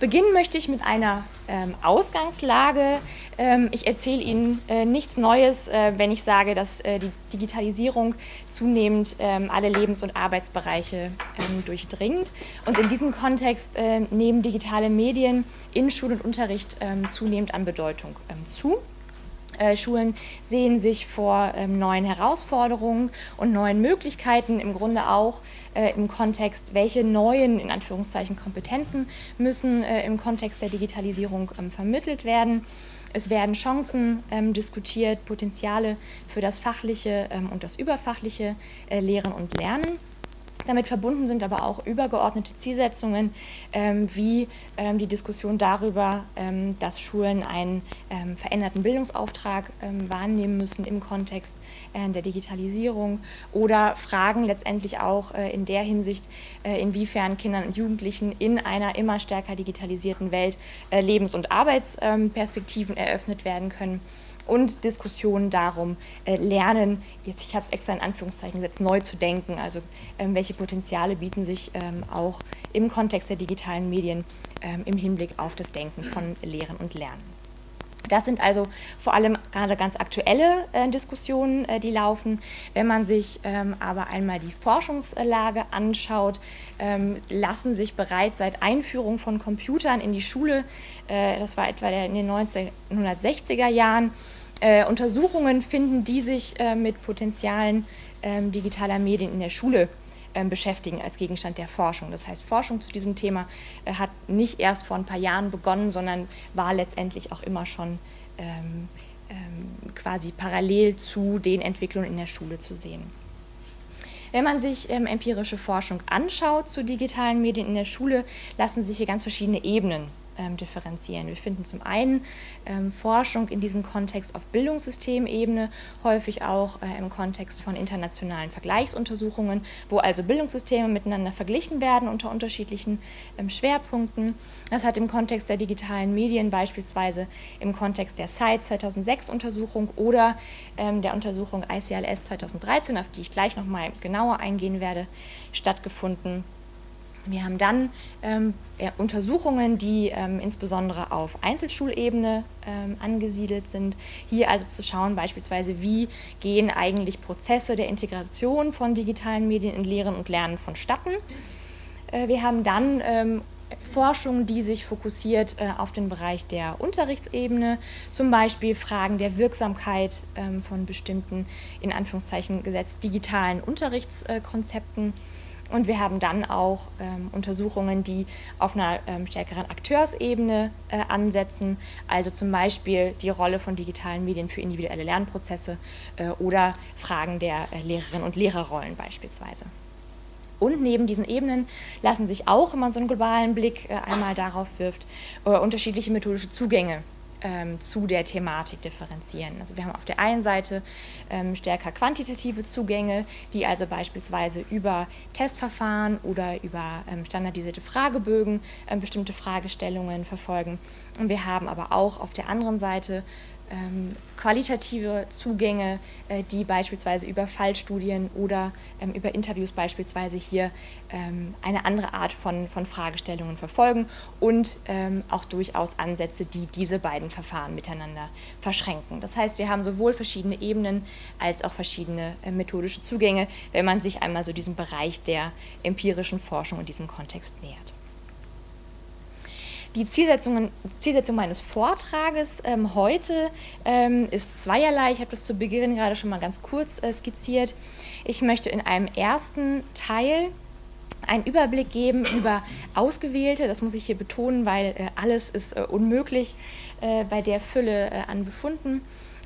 Beginnen möchte ich mit einer ähm, Ausgangslage. Ähm, ich erzähle Ihnen äh, nichts Neues, äh, wenn ich sage, dass äh, die Digitalisierung zunehmend ähm, alle Lebens- und Arbeitsbereiche ähm, durchdringt. Und in diesem Kontext äh, nehmen digitale Medien in Schul- und Unterricht ähm, zunehmend an Bedeutung zu. Äh, Schulen sehen sich vor ähm, neuen Herausforderungen und neuen Möglichkeiten, im Grunde auch äh, im Kontext, welche neuen, in Anführungszeichen, Kompetenzen müssen äh, im Kontext der Digitalisierung ähm, vermittelt werden. Es werden Chancen ähm, diskutiert, Potenziale für das fachliche ähm, und das überfachliche äh, Lehren und Lernen. Damit verbunden sind aber auch übergeordnete Zielsetzungen, ähm, wie ähm, die Diskussion darüber, ähm, dass Schulen einen ähm, veränderten Bildungsauftrag ähm, wahrnehmen müssen im Kontext äh, der Digitalisierung oder Fragen letztendlich auch äh, in der Hinsicht, äh, inwiefern Kindern und Jugendlichen in einer immer stärker digitalisierten Welt äh, Lebens- und Arbeitsperspektiven eröffnet werden können und Diskussionen darum, äh, lernen, jetzt ich habe es extra in Anführungszeichen gesetzt, neu zu denken, also ähm, welche Potenziale bieten sich ähm, auch im Kontext der digitalen Medien ähm, im Hinblick auf das Denken von Lehren und Lernen. Das sind also vor allem gerade ganz aktuelle äh, Diskussionen, äh, die laufen. Wenn man sich ähm, aber einmal die Forschungslage anschaut, ähm, lassen sich bereits seit Einführung von Computern in die Schule, äh, das war etwa in den 1960er Jahren, äh, Untersuchungen finden, die sich äh, mit Potenzialen ähm, digitaler Medien in der Schule beschäftigen als Gegenstand der Forschung. Das heißt, Forschung zu diesem Thema äh, hat nicht erst vor ein paar Jahren begonnen, sondern war letztendlich auch immer schon ähm, ähm, quasi parallel zu den Entwicklungen in der Schule zu sehen. Wenn man sich ähm, empirische Forschung anschaut zu digitalen Medien in der Schule, lassen sich hier ganz verschiedene Ebenen ähm, differenzieren. Wir finden zum einen ähm, Forschung in diesem Kontext auf Bildungssystemebene, häufig auch äh, im Kontext von internationalen Vergleichsuntersuchungen, wo also Bildungssysteme miteinander verglichen werden unter unterschiedlichen ähm, Schwerpunkten. Das hat im Kontext der digitalen Medien beispielsweise im Kontext der SITE 2006 Untersuchung oder ähm, der Untersuchung ICLS 2013, auf die ich gleich nochmal genauer eingehen werde, stattgefunden. Wir haben dann ähm, Untersuchungen, die ähm, insbesondere auf Einzelschulebene ähm, angesiedelt sind. Hier also zu schauen beispielsweise, wie gehen eigentlich Prozesse der Integration von digitalen Medien in Lehren und Lernen vonstatten. Äh, wir haben dann ähm, Forschung, die sich fokussiert äh, auf den Bereich der Unterrichtsebene, zum Beispiel Fragen der Wirksamkeit ähm, von bestimmten, in Anführungszeichen gesetzt, digitalen Unterrichtskonzepten. Und wir haben dann auch ähm, Untersuchungen, die auf einer ähm, stärkeren Akteursebene äh, ansetzen, also zum Beispiel die Rolle von digitalen Medien für individuelle Lernprozesse äh, oder Fragen der äh, Lehrerinnen und Lehrerrollen beispielsweise. Und neben diesen Ebenen lassen sich auch, wenn man so einen globalen Blick äh, einmal darauf wirft, äh, unterschiedliche methodische Zugänge ähm, zu der Thematik differenzieren. Also wir haben auf der einen Seite ähm, stärker quantitative Zugänge, die also beispielsweise über Testverfahren oder über ähm, standardisierte Fragebögen ähm, bestimmte Fragestellungen verfolgen. Und wir haben aber auch auf der anderen Seite ähm, qualitative Zugänge, äh, die beispielsweise über Fallstudien oder ähm, über Interviews beispielsweise hier ähm, eine andere Art von, von Fragestellungen verfolgen und ähm, auch durchaus Ansätze, die diese beiden Verfahren miteinander verschränken. Das heißt, wir haben sowohl verschiedene Ebenen als auch verschiedene äh, methodische Zugänge, wenn man sich einmal so diesem Bereich der empirischen Forschung in diesem Kontext nähert. Die Zielsetzung, Zielsetzung meines Vortrages ähm, heute ähm, ist zweierlei. Ich habe das zu Beginn gerade schon mal ganz kurz äh, skizziert. Ich möchte in einem ersten Teil einen Überblick geben über ausgewählte, das muss ich hier betonen, weil äh, alles ist äh, unmöglich äh, bei der Fülle äh, an Befunden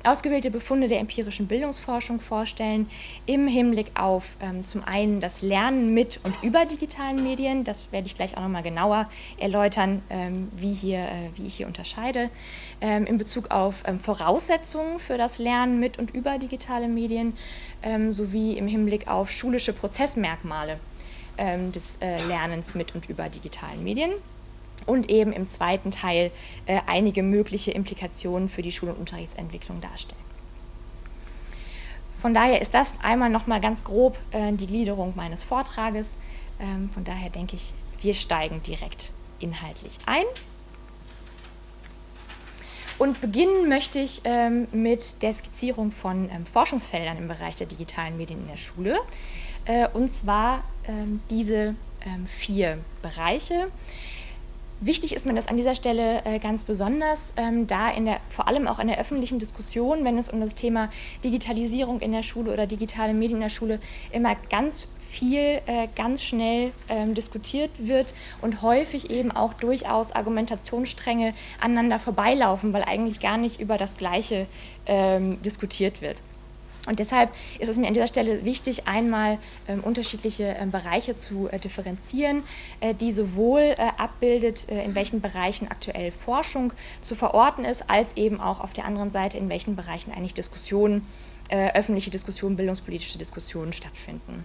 ausgewählte Befunde der empirischen Bildungsforschung vorstellen, im Hinblick auf ähm, zum einen das Lernen mit und über digitalen Medien, das werde ich gleich auch nochmal genauer erläutern, ähm, wie, hier, äh, wie ich hier unterscheide, ähm, in Bezug auf ähm, Voraussetzungen für das Lernen mit und über digitale Medien, ähm, sowie im Hinblick auf schulische Prozessmerkmale ähm, des äh, Lernens mit und über digitalen Medien und eben im zweiten Teil äh, einige mögliche Implikationen für die Schul- und Unterrichtsentwicklung darstellen. Von daher ist das einmal nochmal ganz grob äh, die Gliederung meines Vortrages. Ähm, von daher denke ich, wir steigen direkt inhaltlich ein. Und beginnen möchte ich ähm, mit der Skizzierung von ähm, Forschungsfeldern im Bereich der digitalen Medien in der Schule. Äh, und zwar ähm, diese ähm, vier Bereiche. Wichtig ist mir das an dieser Stelle äh, ganz besonders, ähm, da in der, vor allem auch in der öffentlichen Diskussion, wenn es um das Thema Digitalisierung in der Schule oder digitale Medien in der Schule immer ganz viel äh, ganz schnell ähm, diskutiert wird und häufig eben auch durchaus Argumentationsstränge aneinander vorbeilaufen, weil eigentlich gar nicht über das Gleiche ähm, diskutiert wird. Und deshalb ist es mir an dieser Stelle wichtig, einmal ähm, unterschiedliche ähm, Bereiche zu äh, differenzieren, äh, die sowohl äh, abbildet, äh, in welchen Bereichen aktuell Forschung zu verorten ist, als eben auch auf der anderen Seite, in welchen Bereichen eigentlich Diskussionen, äh, öffentliche Diskussionen, bildungspolitische Diskussionen stattfinden.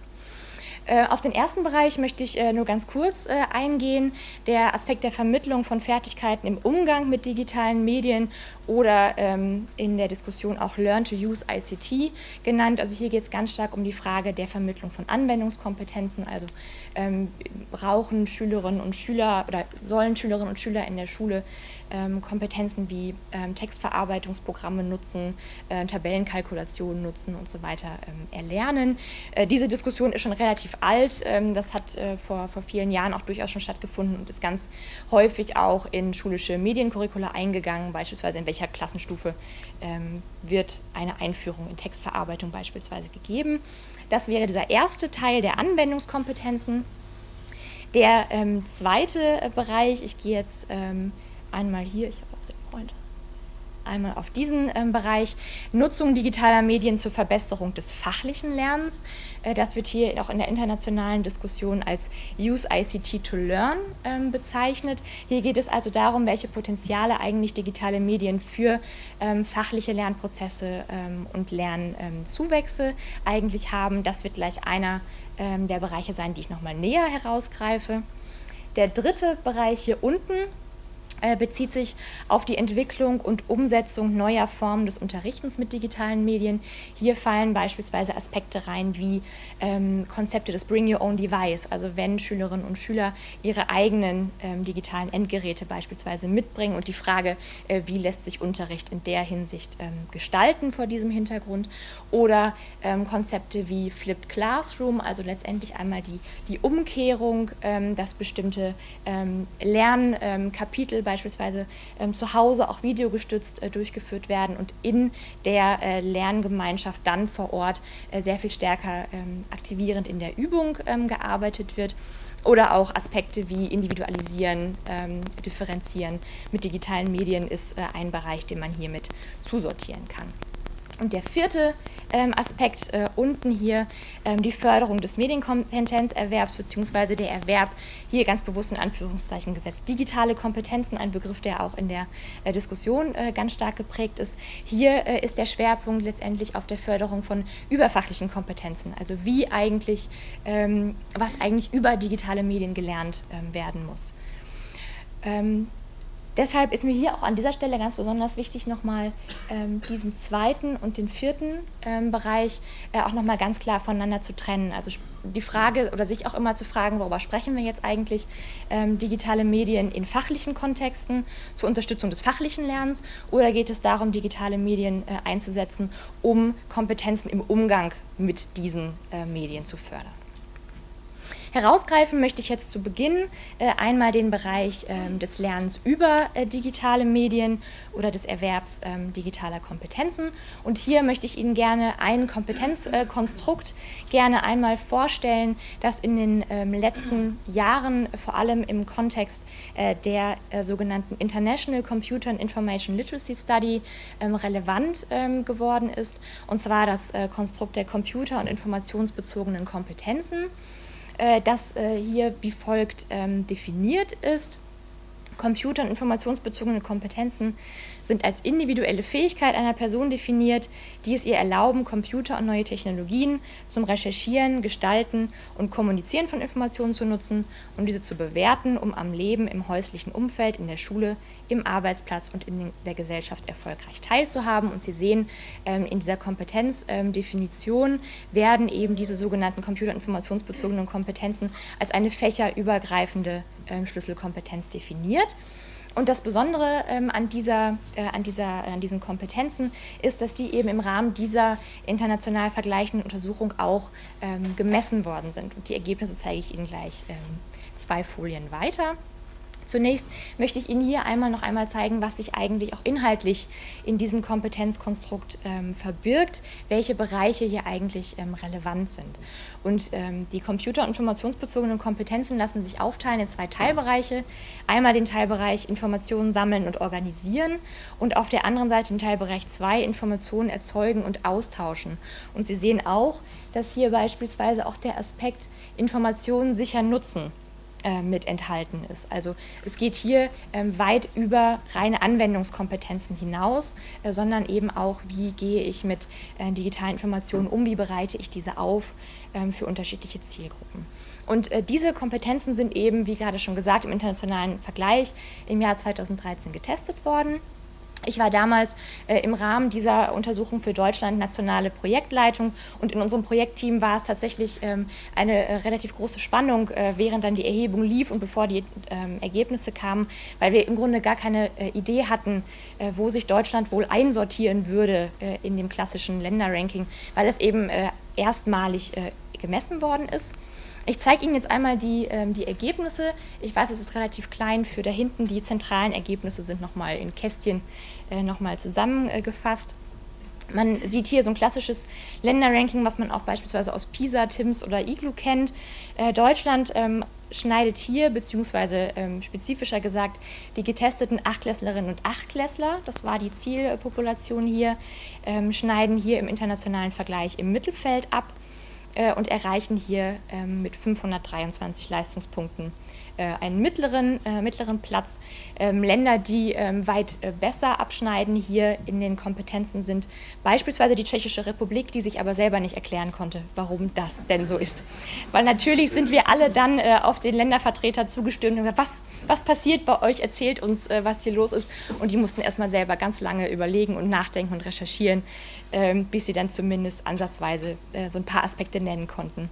Äh, auf den ersten Bereich möchte ich äh, nur ganz kurz äh, eingehen, der Aspekt der Vermittlung von Fertigkeiten im Umgang mit digitalen Medien oder ähm, in der Diskussion auch Learn to Use ICT genannt. Also hier geht es ganz stark um die Frage der Vermittlung von Anwendungskompetenzen, also ähm, brauchen Schülerinnen und Schüler oder sollen Schülerinnen und Schüler in der Schule ähm, Kompetenzen wie ähm, Textverarbeitungsprogramme nutzen, äh, Tabellenkalkulationen nutzen und so weiter ähm, erlernen. Äh, diese Diskussion ist schon relativ alt. Ähm, das hat äh, vor, vor vielen Jahren auch durchaus schon stattgefunden und ist ganz häufig auch in schulische Mediencurricula eingegangen, beispielsweise in welcher Klassenstufe ähm, wird eine Einführung in Textverarbeitung beispielsweise gegeben. Das wäre dieser erste Teil der Anwendungskompetenzen. Der ähm, zweite äh, Bereich, ich gehe jetzt ähm, einmal hier, ich habe auch den Freund einmal auf diesen ähm, Bereich. Nutzung digitaler Medien zur Verbesserung des fachlichen Lernens. Äh, das wird hier auch in der internationalen Diskussion als Use ICT to Learn ähm, bezeichnet. Hier geht es also darum, welche Potenziale eigentlich digitale Medien für ähm, fachliche Lernprozesse ähm, und Lernzuwächse eigentlich haben. Das wird gleich einer ähm, der Bereiche sein, die ich nochmal näher herausgreife. Der dritte Bereich hier unten bezieht sich auf die Entwicklung und Umsetzung neuer Formen des Unterrichtens mit digitalen Medien. Hier fallen beispielsweise Aspekte rein wie ähm, Konzepte des Bring Your Own Device, also wenn Schülerinnen und Schüler ihre eigenen ähm, digitalen Endgeräte beispielsweise mitbringen und die Frage, äh, wie lässt sich Unterricht in der Hinsicht ähm, gestalten vor diesem Hintergrund oder ähm, Konzepte wie Flipped Classroom, also letztendlich einmal die, die Umkehrung, ähm, dass bestimmte ähm, Lernkapitel beispielsweise ähm, zu Hause auch videogestützt äh, durchgeführt werden und in der äh, Lerngemeinschaft dann vor Ort äh, sehr viel stärker ähm, aktivierend in der Übung ähm, gearbeitet wird oder auch Aspekte wie Individualisieren, ähm, Differenzieren mit digitalen Medien ist äh, ein Bereich, den man hiermit zusortieren kann. Und der vierte ähm, Aspekt äh, unten hier, ähm, die Förderung des Medienkompetenzerwerbs bzw. der Erwerb, hier ganz bewusst in Anführungszeichen gesetzt. Digitale Kompetenzen, ein Begriff, der auch in der äh, Diskussion äh, ganz stark geprägt ist. Hier äh, ist der Schwerpunkt letztendlich auf der Förderung von überfachlichen Kompetenzen, also wie eigentlich, ähm, was eigentlich über digitale Medien gelernt ähm, werden muss. Deshalb ist mir hier auch an dieser Stelle ganz besonders wichtig, nochmal ähm, diesen zweiten und den vierten ähm, Bereich äh, auch nochmal ganz klar voneinander zu trennen. Also die Frage oder sich auch immer zu fragen, worüber sprechen wir jetzt eigentlich, ähm, digitale Medien in fachlichen Kontexten zur Unterstützung des fachlichen Lernens oder geht es darum, digitale Medien äh, einzusetzen, um Kompetenzen im Umgang mit diesen äh, Medien zu fördern. Herausgreifen möchte ich jetzt zu Beginn äh, einmal den Bereich ähm, des Lernens über äh, digitale Medien oder des Erwerbs ähm, digitaler Kompetenzen. Und hier möchte ich Ihnen gerne ein Kompetenzkonstrukt äh, gerne einmal vorstellen, das in den ähm, letzten Jahren vor allem im Kontext äh, der äh, sogenannten International Computer and Information Literacy Study ähm, relevant ähm, geworden ist, und zwar das Konstrukt der computer- und informationsbezogenen Kompetenzen. Äh, das äh, hier wie folgt ähm, definiert ist. Computer- und informationsbezogene Kompetenzen sind als individuelle Fähigkeit einer Person definiert, die es ihr erlauben, Computer und neue Technologien zum Recherchieren, Gestalten und Kommunizieren von Informationen zu nutzen und diese zu bewerten, um am Leben im häuslichen Umfeld, in der Schule, im Arbeitsplatz und in der Gesellschaft erfolgreich teilzuhaben. Und Sie sehen, ähm, in dieser Kompetenzdefinition werden eben diese sogenannten computerinformationsbezogenen Kompetenzen als eine fächerübergreifende ähm, Schlüsselkompetenz definiert. Und das Besondere ähm, an, dieser, äh, an, dieser, an diesen Kompetenzen ist, dass die eben im Rahmen dieser international vergleichenden Untersuchung auch ähm, gemessen worden sind. Und die Ergebnisse zeige ich Ihnen gleich ähm, zwei Folien weiter. Zunächst möchte ich Ihnen hier einmal noch einmal zeigen, was sich eigentlich auch inhaltlich in diesem Kompetenzkonstrukt ähm, verbirgt, welche Bereiche hier eigentlich ähm, relevant sind. Und ähm, die computer- und informationsbezogenen Kompetenzen lassen sich aufteilen in zwei Teilbereiche. Einmal den Teilbereich Informationen sammeln und organisieren und auf der anderen Seite den Teilbereich 2 Informationen erzeugen und austauschen. Und Sie sehen auch, dass hier beispielsweise auch der Aspekt Informationen sicher nutzen äh, mit enthalten ist. Also es geht hier ähm, weit über reine Anwendungskompetenzen hinaus, äh, sondern eben auch, wie gehe ich mit äh, digitalen Informationen um, wie bereite ich diese auf ähm, für unterschiedliche Zielgruppen. Und äh, diese Kompetenzen sind eben, wie gerade schon gesagt, im internationalen Vergleich im Jahr 2013 getestet worden. Ich war damals äh, im Rahmen dieser Untersuchung für Deutschland nationale Projektleitung und in unserem Projektteam war es tatsächlich ähm, eine äh, relativ große Spannung, äh, während dann die Erhebung lief und bevor die ähm, Ergebnisse kamen, weil wir im Grunde gar keine äh, Idee hatten, äh, wo sich Deutschland wohl einsortieren würde äh, in dem klassischen Länderranking, weil es eben erstmalig gemessen worden ist. Ich zeige Ihnen jetzt einmal die, ähm, die Ergebnisse. Ich weiß, es ist relativ klein für da hinten. Die zentralen Ergebnisse sind nochmal in Kästchen nochmal zusammengefasst. Man sieht hier so ein klassisches Länderranking, was man auch beispielsweise aus PISA, TIMS oder IGLU kennt. Äh, Deutschland ähm, schneidet hier, beziehungsweise ähm, spezifischer gesagt, die getesteten Achtklässlerinnen und Achtklässler, das war die Zielpopulation hier, ähm, schneiden hier im internationalen Vergleich im Mittelfeld ab äh, und erreichen hier mit 523 Leistungspunkten äh, einen mittleren, äh, mittleren Platz. Ähm, Länder, die ähm, weit äh, besser abschneiden hier in den Kompetenzen sind beispielsweise die Tschechische Republik, die sich aber selber nicht erklären konnte, warum das denn so ist. Weil natürlich sind wir alle dann äh, auf den Ländervertreter zugestürmt und gesagt, was, was passiert bei euch, erzählt uns, äh, was hier los ist. Und die mussten erstmal selber ganz lange überlegen und nachdenken und recherchieren, ähm, bis sie dann zumindest ansatzweise äh, so ein paar Aspekte nennen konnten.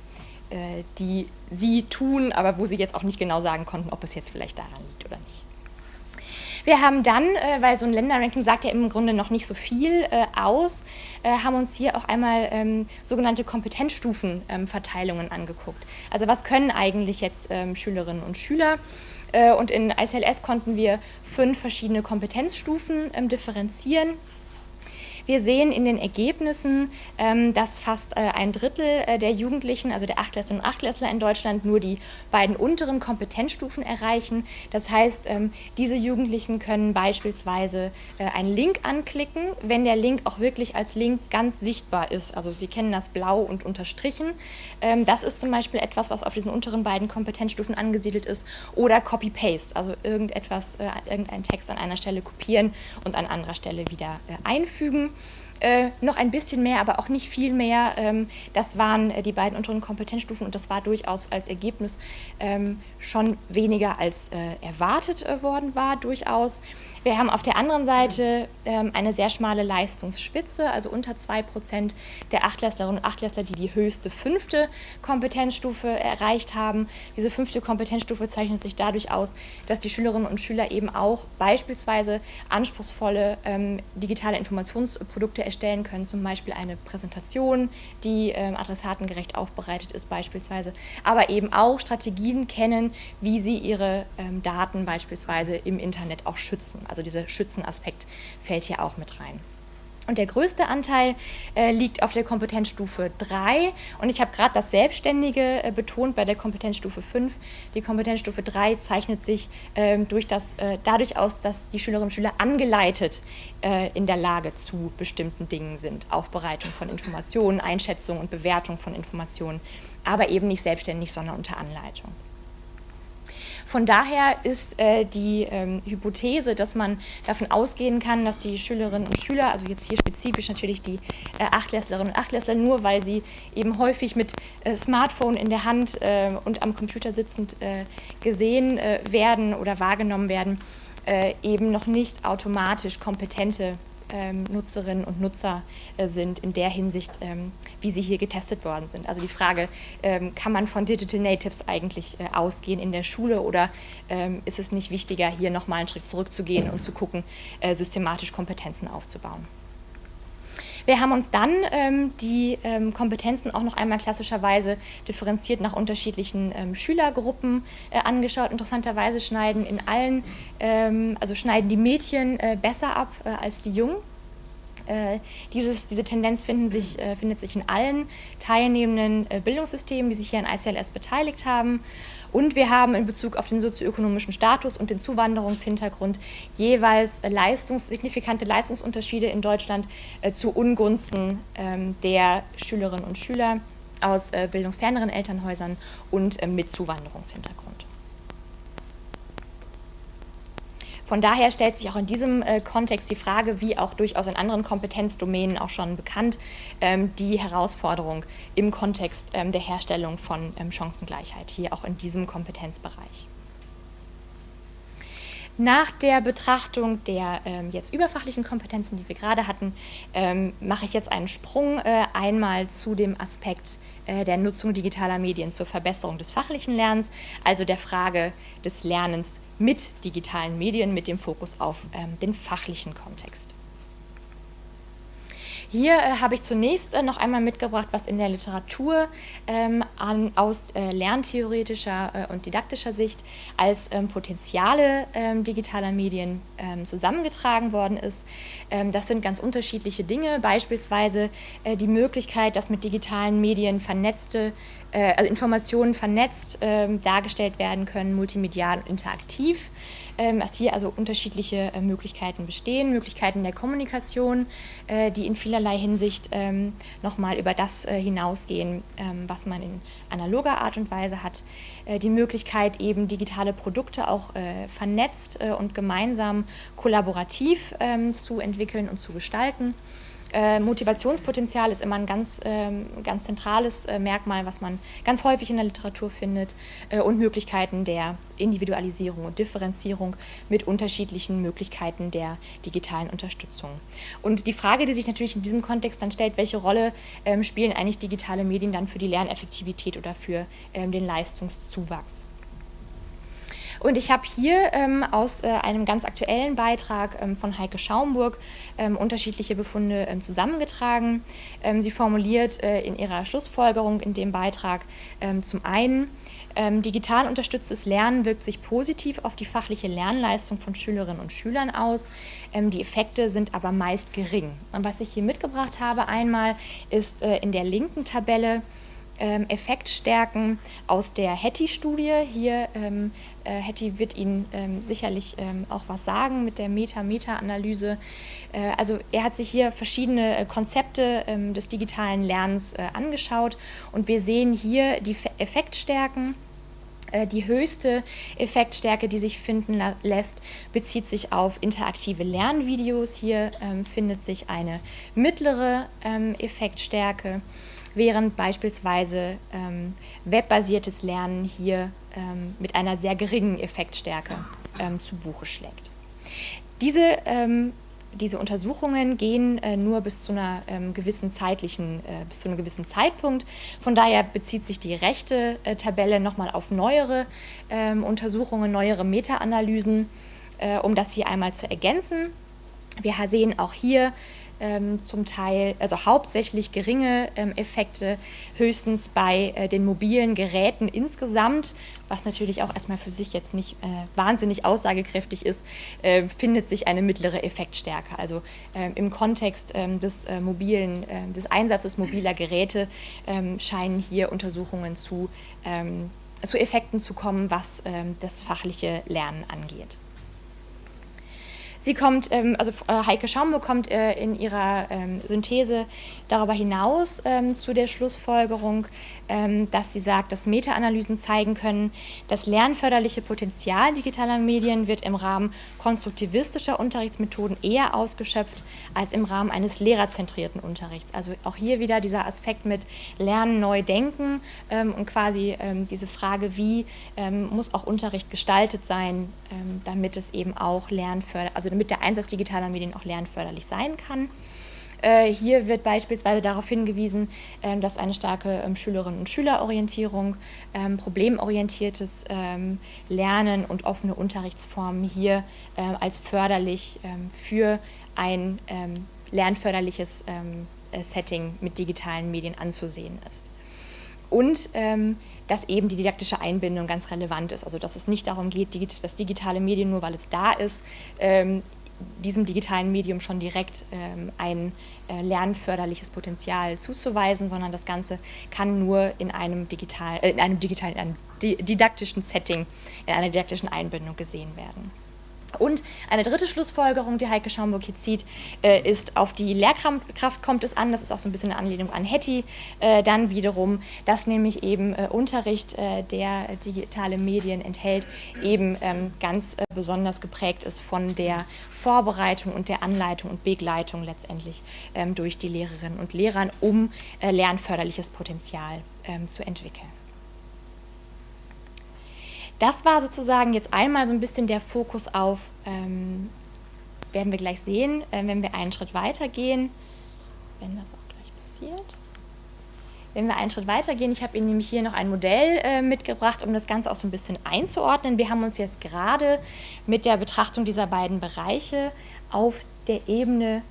Äh, die sie tun, aber wo sie jetzt auch nicht genau sagen konnten, ob es jetzt vielleicht daran liegt oder nicht. Wir haben dann, äh, weil so ein Länderranking sagt ja im Grunde noch nicht so viel äh, aus, haben uns hier auch einmal ähm, sogenannte Kompetenzstufenverteilungen ähm, angeguckt. Also was können eigentlich jetzt ähm, Schülerinnen und Schüler? und in ICLS konnten wir fünf verschiedene Kompetenzstufen differenzieren. Wir sehen in den Ergebnissen, ähm, dass fast äh, ein Drittel äh, der Jugendlichen, also der Achtklässler und Achtklässler in Deutschland, nur die beiden unteren Kompetenzstufen erreichen. Das heißt, ähm, diese Jugendlichen können beispielsweise äh, einen Link anklicken, wenn der Link auch wirklich als Link ganz sichtbar ist. Also Sie kennen das blau und unterstrichen. Ähm, das ist zum Beispiel etwas, was auf diesen unteren beiden Kompetenzstufen angesiedelt ist. Oder Copy-Paste, also irgendetwas, irgendeinen Text an einer Stelle kopieren und an anderer Stelle wieder einfügen. Äh, noch ein bisschen mehr, aber auch nicht viel mehr. Ähm, das waren äh, die beiden unteren Kompetenzstufen und das war durchaus als Ergebnis ähm, schon weniger als äh, erwartet äh, worden war, durchaus. Wir haben auf der anderen Seite ähm, eine sehr schmale Leistungsspitze, also unter 2% der Achtklässlerinnen und Achtklässler, die die höchste fünfte Kompetenzstufe erreicht haben. Diese fünfte Kompetenzstufe zeichnet sich dadurch aus, dass die Schülerinnen und Schüler eben auch beispielsweise anspruchsvolle ähm, digitale Informationsprodukte erstellen können, zum Beispiel eine Präsentation, die ähm, adressatengerecht aufbereitet ist beispielsweise, aber eben auch Strategien kennen, wie sie ihre ähm, Daten beispielsweise im Internet auch schützen. Also dieser Schützenaspekt fällt hier auch mit rein. Und der größte Anteil äh, liegt auf der Kompetenzstufe 3 und ich habe gerade das Selbstständige äh, betont bei der Kompetenzstufe 5. Die Kompetenzstufe 3 zeichnet sich äh, durch das, äh, dadurch aus, dass die Schülerinnen und Schüler angeleitet äh, in der Lage zu bestimmten Dingen sind. Aufbereitung von Informationen, Einschätzung und Bewertung von Informationen, aber eben nicht selbstständig, sondern unter Anleitung. Von daher ist äh, die ähm, Hypothese, dass man davon ausgehen kann, dass die Schülerinnen und Schüler, also jetzt hier spezifisch natürlich die äh, Achtklässlerinnen und Achtklässler, nur weil sie eben häufig mit äh, Smartphone in der Hand äh, und am Computer sitzend äh, gesehen äh, werden oder wahrgenommen werden, eben noch nicht automatisch kompetente ähm, Nutzerinnen und Nutzer äh, sind in der Hinsicht, ähm, wie sie hier getestet worden sind. Also die Frage, ähm, kann man von Digital Natives eigentlich äh, ausgehen in der Schule oder ähm, ist es nicht wichtiger, hier nochmal einen Schritt zurückzugehen und zu gucken, äh, systematisch Kompetenzen aufzubauen? Wir haben uns dann ähm, die ähm, Kompetenzen auch noch einmal klassischerweise differenziert nach unterschiedlichen ähm, Schülergruppen äh, angeschaut. Interessanterweise schneiden in allen, ähm, also schneiden die Mädchen äh, besser ab äh, als die Jungen. Äh, dieses, diese Tendenz sich, äh, findet sich in allen teilnehmenden äh, Bildungssystemen, die sich hier an ICLS beteiligt haben. Und wir haben in Bezug auf den sozioökonomischen Status und den Zuwanderungshintergrund jeweils leistungs signifikante Leistungsunterschiede in Deutschland äh, zu Ungunsten ähm, der Schülerinnen und Schüler aus äh, bildungsferneren Elternhäusern und äh, mit Zuwanderungshintergrund. Von daher stellt sich auch in diesem äh, Kontext die Frage, wie auch durchaus in anderen Kompetenzdomänen auch schon bekannt, ähm, die Herausforderung im Kontext ähm, der Herstellung von ähm, Chancengleichheit, hier auch in diesem Kompetenzbereich. Nach der Betrachtung der ähm, jetzt überfachlichen Kompetenzen, die wir gerade hatten, ähm, mache ich jetzt einen Sprung äh, einmal zu dem Aspekt äh, der Nutzung digitaler Medien zur Verbesserung des fachlichen Lernens, also der Frage des Lernens mit digitalen Medien mit dem Fokus auf ähm, den fachlichen Kontext. Hier äh, habe ich zunächst äh, noch einmal mitgebracht, was in der Literatur ähm, an, aus äh, lerntheoretischer äh, und didaktischer Sicht als ähm, Potenziale ähm, digitaler Medien ähm, zusammengetragen worden ist. Ähm, das sind ganz unterschiedliche Dinge, beispielsweise äh, die Möglichkeit, dass mit digitalen Medien vernetzte äh, also Informationen vernetzt dargestellt werden können, multimedial und interaktiv dass hier also unterschiedliche äh, Möglichkeiten bestehen, Möglichkeiten der Kommunikation, äh, die in vielerlei Hinsicht ähm, nochmal über das äh, hinausgehen, ähm, was man in analoger Art und Weise hat. Die Möglichkeit eben digitale Produkte auch vernetzt und gemeinsam kollaborativ ähm, zu entwickeln und zu gestalten. Äh, Motivationspotenzial ist immer ein ganz, ähm, ganz zentrales äh, Merkmal, was man ganz häufig in der Literatur findet äh, und Möglichkeiten der Individualisierung und Differenzierung mit unterschiedlichen Möglichkeiten der digitalen Unterstützung. Und die Frage, die sich natürlich in diesem Kontext dann stellt, welche Rolle ähm, spielen eigentlich digitale Medien dann für die Lerneffektivität oder für ähm, den Leistungszuwachs? Und ich habe hier ähm, aus äh, einem ganz aktuellen Beitrag ähm, von Heike Schaumburg ähm, unterschiedliche Befunde ähm, zusammengetragen. Ähm, sie formuliert äh, in ihrer Schlussfolgerung in dem Beitrag ähm, zum einen, digital unterstütztes Lernen wirkt sich positiv auf die fachliche Lernleistung von Schülerinnen und Schülern aus. die Effekte sind aber meist gering. Und was ich hier mitgebracht habe einmal ist äh, in der linken Tabelle ähm, Effektstärken aus der Hattie-Studie. Hier, ähm, äh, Hattie wird Ihnen ähm, sicherlich ähm, auch was sagen mit der Meta-Meta-Analyse. Äh, also er hat sich hier verschiedene äh, Konzepte ähm, des digitalen Lernens äh, angeschaut und wir sehen hier die Effektstärken. Äh, die höchste Effektstärke, die sich finden lässt, bezieht sich auf interaktive Lernvideos. Hier ähm, findet sich eine mittlere ähm, Effektstärke während beispielsweise ähm, webbasiertes Lernen hier ähm, mit einer sehr geringen Effektstärke ähm, zu Buche schlägt. Diese, ähm, diese Untersuchungen gehen äh, nur bis zu einer ähm, gewissen zeitlichen, äh, bis zu einem gewissen Zeitpunkt. Von daher bezieht sich die rechte äh, Tabelle nochmal auf neuere ähm, Untersuchungen, neuere Meta-Analysen, äh, um das hier einmal zu ergänzen. Wir sehen auch hier ähm, zum Teil, also hauptsächlich geringe ähm, Effekte, höchstens bei äh, den mobilen Geräten insgesamt, was natürlich auch erstmal für sich jetzt nicht äh, wahnsinnig aussagekräftig ist, äh, findet sich eine mittlere Effektstärke. Also ähm, im Kontext ähm, des äh, mobilen, äh, des Einsatzes mobiler Geräte ähm, scheinen hier Untersuchungen zu, ähm, zu Effekten zu kommen, was das fachliche Lernen angeht. Sie kommt, ähm, also äh, Heike Schaumburg kommt äh, in ihrer ähm, Synthese darüber hinaus ähm, zu der Schlussfolgerung, dass sie sagt, dass Meta-Analysen zeigen können, das lernförderliche Potenzial digitaler Medien wird im Rahmen konstruktivistischer Unterrichtsmethoden eher ausgeschöpft als im Rahmen eines lehrerzentrierten Unterrichts. Also auch hier wieder dieser Aspekt mit Lernen neu denken und quasi diese Frage, wie muss auch Unterricht gestaltet sein, damit es eben auch lernförderlich, also damit der Einsatz digitaler Medien auch lernförderlich sein kann. Äh, hier wird beispielsweise darauf hingewiesen, ähm, dass eine starke ähm, Schülerinnen- und Schülerorientierung, ähm, problemorientiertes Lernen und offene Unterrichtsformen hier als förderlich für ein lernförderliches äh, Setting mit digitalen Medien anzusehen ist und ähm, dass eben die didaktische Einbindung ganz relevant ist. Also dass es nicht darum geht, das digitale Medium nur weil es da ist, ähm, diesem digitalen Medium schon direkt ähm, ein äh, lernförderliches Potenzial zuzuweisen, sondern das Ganze kann nur in einem, digital, äh, in einem digitalen, in einem didaktischen Setting, in einer didaktischen Einbindung gesehen werden. Und eine dritte Schlussfolgerung, die Heike Schaumburg hier zieht, äh, ist, auf die Lehrkraft kommt es an, das ist auch so ein bisschen eine Anlehnung an Hetty, äh, dann wiederum, dass nämlich eben äh, Unterricht, der digitale Medien enthält, eben ähm, ganz besonders geprägt ist von der Vorbereitung und der Anleitung und Begleitung letztendlich ähm, durch die Lehrerinnen und Lehrer, um lernförderliches Potenzial ähm, zu entwickeln. Das war sozusagen jetzt einmal so ein bisschen der Fokus auf, ähm, werden wir gleich sehen, äh, wenn wir einen Schritt weiter gehen, wenn das auch gleich passiert. Wenn wir einen Schritt weiter gehen, ich habe Ihnen nämlich hier noch ein Modell äh, mitgebracht, um das Ganze auch so ein bisschen einzuordnen. Wir haben uns jetzt gerade mit der Betrachtung dieser beiden Bereiche auf der Ebene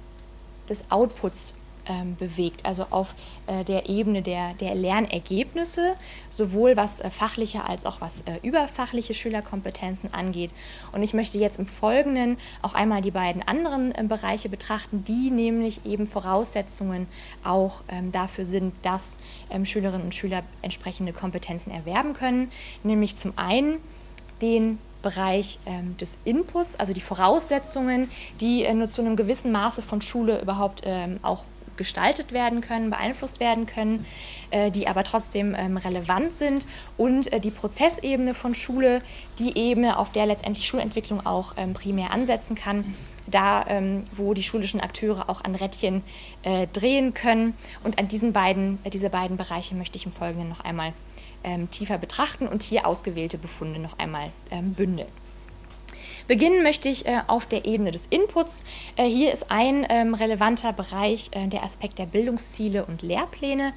des Outputs ähm, bewegt, also auf äh, der Ebene der, der Lernergebnisse, sowohl was äh, fachliche als auch was äh, überfachliche Schülerkompetenzen angeht. Und ich möchte jetzt im Folgenden auch einmal die beiden anderen äh, Bereiche betrachten, die nämlich eben Voraussetzungen auch ähm, dafür sind, dass ähm, Schülerinnen und Schüler entsprechende Kompetenzen erwerben können, nämlich zum einen den Bereich ähm, des Inputs, also die Voraussetzungen, die äh, nur zu einem gewissen Maße von Schule überhaupt ähm, auch gestaltet werden können, beeinflusst werden können, äh, die aber trotzdem ähm, relevant sind und äh, die Prozessebene von Schule, die Ebene, auf der letztendlich Schulentwicklung auch ähm, primär ansetzen kann, da ähm, wo die schulischen Akteure auch an Rädchen äh, drehen können und an diesen beiden, diese beiden Bereiche möchte ich im Folgenden noch einmal tiefer betrachten und hier ausgewählte Befunde noch einmal bündeln. Beginnen möchte ich äh, auf der Ebene des Inputs. Äh, hier ist ein ähm, relevanter Bereich äh, der Aspekt der Bildungsziele und Lehrpläne.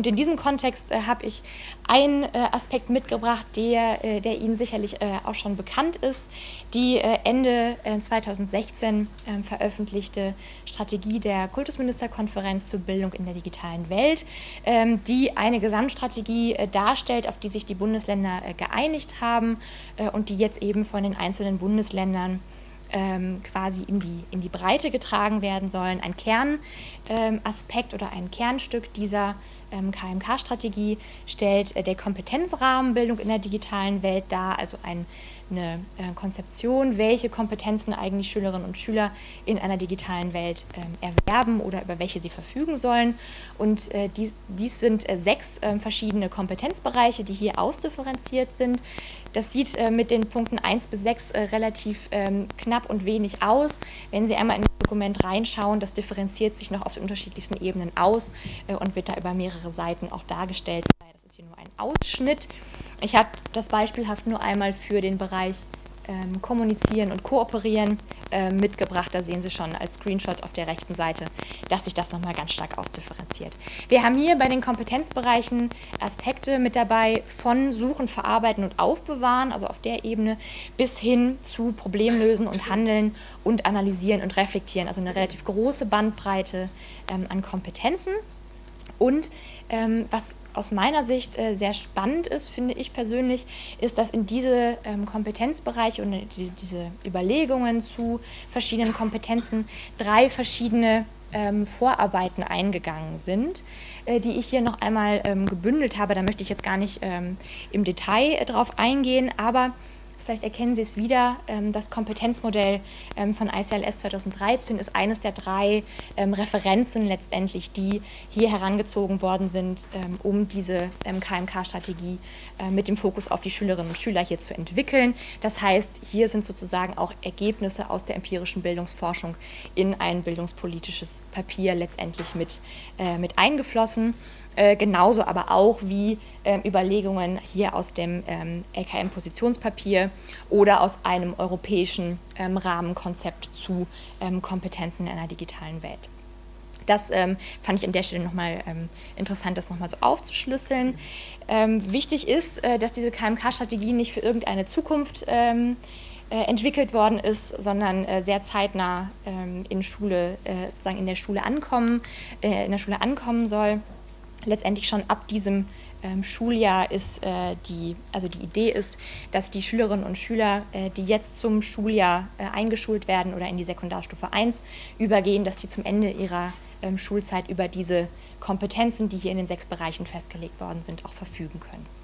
Und in diesem Kontext äh, habe ich einen äh, Aspekt mitgebracht, der, äh, der Ihnen sicherlich auch schon bekannt ist. Die Ende 2016 ähm, veröffentlichte Strategie der Kultusministerkonferenz zur Bildung in der digitalen Welt, ähm, die eine Gesamtstrategie darstellt, auf die sich die Bundesländer geeinigt haben und die jetzt eben von den einzelnen Bundesländern ähm, quasi in die, in die Breite getragen werden sollen. Ein Kernaspekt ähm, oder ein Kernstück dieser KMK-Strategie stellt äh, der Kompetenzrahmenbildung in der digitalen Welt dar, also ein, eine äh, Konzeption, welche Kompetenzen eigentlich Schülerinnen und Schüler in einer digitalen Welt ähm, erwerben oder über welche sie verfügen sollen. Und äh, dies, dies sind sechs ähm, verschiedene Kompetenzbereiche, die hier ausdifferenziert sind. Das sieht mit den Punkten 1 bis 6 äh, relativ ähm, knapp und wenig aus. Wenn Sie einmal in das Dokument reinschauen, das differenziert sich noch auf den unterschiedlichsten Ebenen aus und wird da über mehrere mehrere Seiten auch dargestellt. Das ist hier nur ein Ausschnitt. Ich habe das beispielhaft nur einmal für den Bereich ähm, Kommunizieren und Kooperieren äh, mitgebracht. Da sehen Sie schon als Screenshot auf der rechten Seite, dass sich das nochmal ganz stark ausdifferenziert. Wir haben hier bei den Kompetenzbereichen Aspekte mit dabei von Suchen, Verarbeiten und Aufbewahren, also auf der Ebene, bis hin zu Problemlösen und Handeln und Analysieren und Reflektieren. Also eine relativ große Bandbreite ähm, an Kompetenzen. Und ähm, was aus meiner Sicht äh, sehr spannend ist, finde ich persönlich, ist, dass in diese ähm, Kompetenzbereiche und diese, diese, Überlegungen zu verschiedenen Kompetenzen drei verschiedene ähm, Vorarbeiten eingegangen sind, äh, die ich hier noch einmal ähm, gebündelt habe. Da möchte ich jetzt gar nicht ähm, im Detail äh, drauf eingehen, aber vielleicht erkennen Sie es wieder, ähm, das Kompetenzmodell ähm, von ICLS 2013 ist eines der drei ähm, Referenzen letztendlich, die hier herangezogen worden sind, um diese KMK-Strategie äh, mit dem Fokus auf die Schülerinnen und Schüler hier zu entwickeln. Das heißt, hier sind sozusagen auch Ergebnisse aus der empirischen Bildungsforschung in ein bildungspolitisches Papier letztendlich mit, äh, mit eingeflossen. Äh, genauso aber auch wie äh, Überlegungen hier aus dem ähm, LKM-Positionspapier oder aus einem europäischen ähm, Rahmenkonzept zu ähm, Kompetenzen in einer digitalen Welt. Das ähm, fand ich an der Stelle nochmal ähm, interessant, das nochmal so aufzuschlüsseln. Ähm, wichtig ist, äh, dass diese KMK-Strategie nicht für irgendeine Zukunft ähm, äh, entwickelt worden ist, sondern äh, sehr zeitnah in Schule, sozusagen in der Schule ankommen, in der Schule ankommen soll letztendlich schon ab diesem ähm, Schuljahr ist äh, die, also die Idee ist, dass die Schülerinnen und Schüler, äh, die jetzt zum Schuljahr äh, eingeschult werden oder in die Sekundarstufe 1 übergehen, dass die zum Ende ihrer ähm, Schulzeit über diese Kompetenzen, die hier in den sechs Bereichen festgelegt worden sind, auch verfügen können.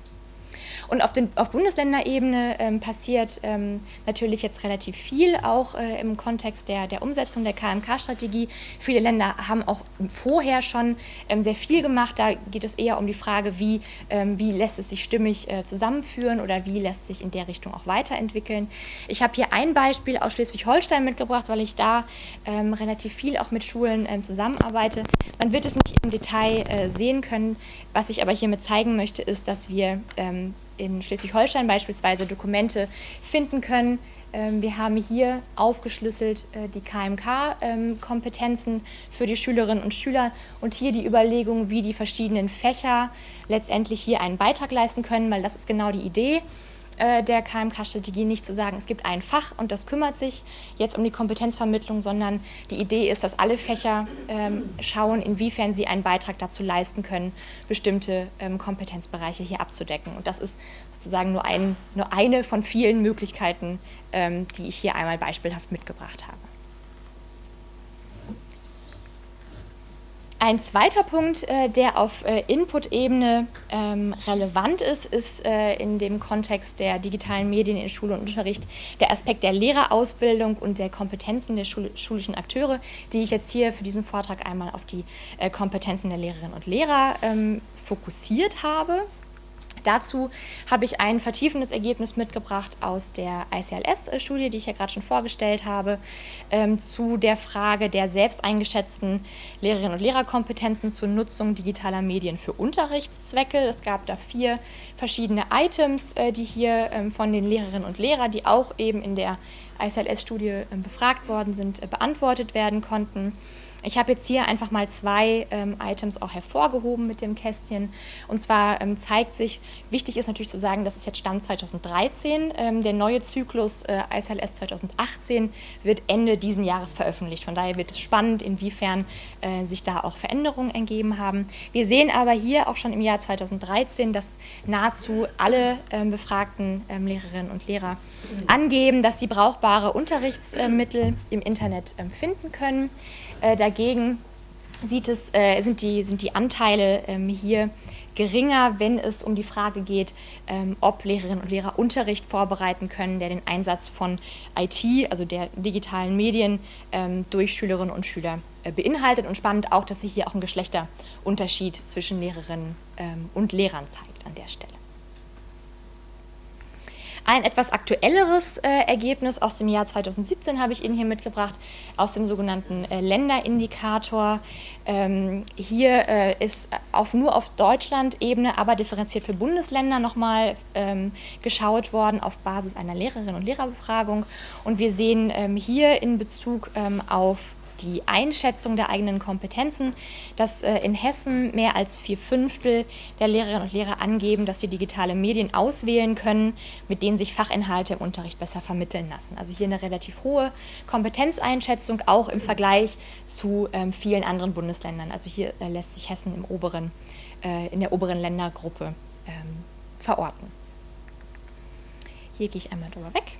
Und auf, den, auf Bundesländerebene ähm, passiert ähm, natürlich jetzt relativ viel, auch äh, im Kontext der, der Umsetzung der KMK-Strategie. Viele Länder haben auch vorher schon ähm, sehr viel gemacht. Da geht es eher um die Frage, wie, ähm, wie lässt es sich stimmig äh, zusammenführen oder wie lässt sich in der Richtung auch weiterentwickeln. Ich habe hier ein Beispiel aus Schleswig-Holstein mitgebracht, weil ich da ähm, relativ viel auch mit Schulen ähm, zusammenarbeite. Man wird es nicht im Detail äh, sehen können. Was ich aber hiermit zeigen möchte, ist, dass wir in Schleswig-Holstein beispielsweise Dokumente finden können. Ähm, wir haben hier aufgeschlüsselt äh, die KMK-Kompetenzen ähm, für die Schülerinnen und Schüler und hier die Überlegung, wie die verschiedenen Fächer letztendlich hier einen Beitrag leisten können, weil das ist genau die Idee. Äh, der KMK-Strategie nicht zu sagen, es gibt ein Fach und das kümmert sich jetzt um die Kompetenzvermittlung, sondern die Idee ist, dass alle Fächer ähm, schauen, inwiefern sie einen Beitrag dazu leisten können, bestimmte ähm, Kompetenzbereiche hier abzudecken. Und das ist sozusagen nur, ein, nur eine von vielen Möglichkeiten, ähm, die ich hier einmal beispielhaft mitgebracht habe. Ein zweiter Punkt, äh, der auf äh, Input-Ebene ähm, relevant ist, ist äh, in dem Kontext der digitalen Medien in Schule und Unterricht der Aspekt der Lehrerausbildung und der Kompetenzen der schulischen Akteure, die ich jetzt hier für diesen Vortrag einmal auf die Kompetenzen der Lehrerinnen und Lehrer ähm, fokussiert habe. Dazu habe ich ein vertiefendes Ergebnis mitgebracht aus der ICLS-Studie, die ich ja gerade schon vorgestellt habe, ähm, zu der Frage der selbst eingeschätzten Lehrerinnen und Lehrerkompetenzen zur Nutzung digitaler Medien für Unterrichtszwecke. Es gab da vier verschiedene Items, äh, die hier ähm, von den Lehrerinnen und Lehrern, die auch eben in der ICLS-Studie äh, befragt worden sind, äh, beantwortet werden konnten. Ich habe jetzt hier einfach mal zwei ähm, Items auch hervorgehoben mit dem Kästchen. Und zwar ähm, zeigt sich, wichtig ist natürlich zu sagen, das ist jetzt Stand 2013. Ähm, der neue Zyklus äh, ISLS 2018 wird Ende diesen Jahres veröffentlicht. Von daher wird es spannend, inwiefern äh, sich da auch Veränderungen ergeben haben. Wir sehen aber hier auch schon im Jahr 2013, dass nahezu alle ähm, befragten ähm, Lehrerinnen und Lehrer angeben, dass sie brauchbare Unterrichtsmittel im Internet ähm, finden können. Äh, dagegen sieht es, äh, sind, die, sind die Anteile ähm, hier geringer, wenn es um die Frage geht, ähm, ob Lehrerinnen und Lehrer Unterricht vorbereiten können, der den Einsatz von IT, also der digitalen Medien, ähm, durch Schülerinnen und Schüler äh, beinhaltet. Und spannend auch, dass sich hier auch ein Geschlechterunterschied zwischen Lehrerinnen ähm, und Lehrern zeigt an der Stelle. Ein etwas aktuelleres äh, Ergebnis aus dem Jahr 2017 habe ich Ihnen hier mitgebracht, aus dem sogenannten äh, Länderindikator. Ähm, hier äh, ist auf, nur auf Deutschland-Ebene, aber differenziert für Bundesländer nochmal ähm, geschaut worden auf Basis einer Lehrerinnen- und Lehrerbefragung. Und wir sehen ähm, hier in Bezug ähm, auf die Einschätzung der eigenen Kompetenzen, dass äh, in Hessen mehr als vier Fünftel der Lehrerinnen und Lehrer angeben, dass sie digitale Medien auswählen können, mit denen sich Fachinhalte im Unterricht besser vermitteln lassen. Also hier eine relativ hohe Kompetenzeinschätzung, auch im Vergleich zu ähm, vielen anderen Bundesländern. Also hier äh, lässt sich Hessen im oberen, äh, in der oberen Ländergruppe ähm, verorten. Hier gehe ich einmal drüber weg.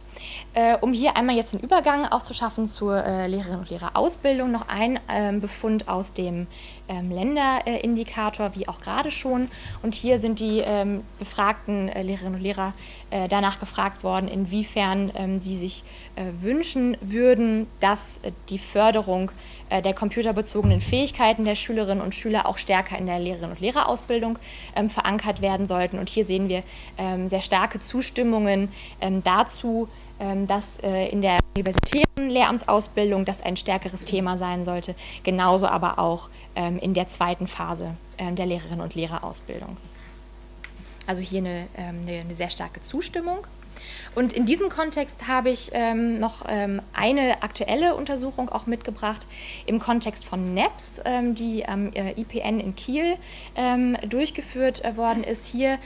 Äh, um hier einmal jetzt einen Übergang auch zu schaffen zur äh, Lehrerinnen und Lehrerausbildung, noch ein ähm, Befund aus dem ähm, Länderindikator, wie auch gerade schon. Und hier sind die ähm, befragten äh, Lehrerinnen und Lehrer äh, danach gefragt worden, inwiefern ähm, sie sich äh, wünschen würden, dass äh, die Förderung der computerbezogenen Fähigkeiten der Schülerinnen und Schüler auch stärker in der Lehrerinnen und Lehrerausbildung ähm, verankert werden sollten. Und hier sehen wir ähm, sehr starke Zustimmungen dazu, dass äh, in der universitären Lehramtsausbildung das ein stärkeres Thema sein sollte, genauso aber auch ähm, in der zweiten Phase ähm, der Lehrerinnen und Lehrerausbildung. Also hier eine, eine sehr starke Zustimmung. Und in diesem Kontext habe ich ähm, noch ähm, eine aktuelle Untersuchung auch mitgebracht im Kontext von NEPS, ähm, die am äh, IPN in Kiel ähm, durchgeführt äh, worden ist. Hier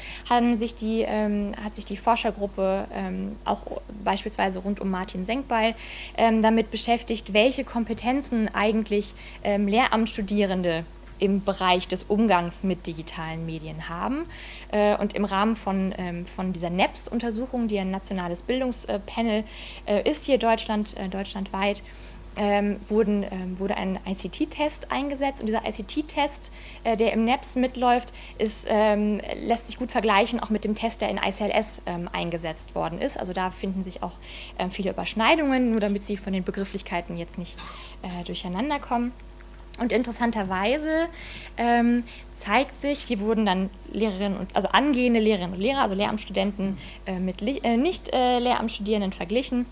sich die, ähm, hat sich die Forschergruppe ähm, auch beispielsweise rund um Martin Senkbeil damit beschäftigt, welche Kompetenzen eigentlich Lehramtsstudierende im Bereich des Umgangs mit digitalen Medien haben. Äh, und im Rahmen von, ähm, von dieser NEPS-Untersuchung, die ein nationales Bildungspanel äh, ist hier Deutschland, äh, deutschlandweit, ähm, wurden, ähm, wurde ein ICT-Test eingesetzt und dieser ICT-Test, äh, der im NEPS mitläuft, ist, ähm, lässt sich gut vergleichen auch mit dem Test, der in ICLS ähm, eingesetzt worden ist. Also da finden sich auch ähm, viele Überschneidungen, nur damit Sie von den Begrifflichkeiten jetzt nicht äh, durcheinander kommen. Und interessanterweise ähm, zeigt sich, hier wurden dann Lehrerinnen und also angehende Lehrerinnen und Lehrer, also Lehramtsstudenten äh, mit äh, nicht äh, Lehramtsstudierenden verglichen.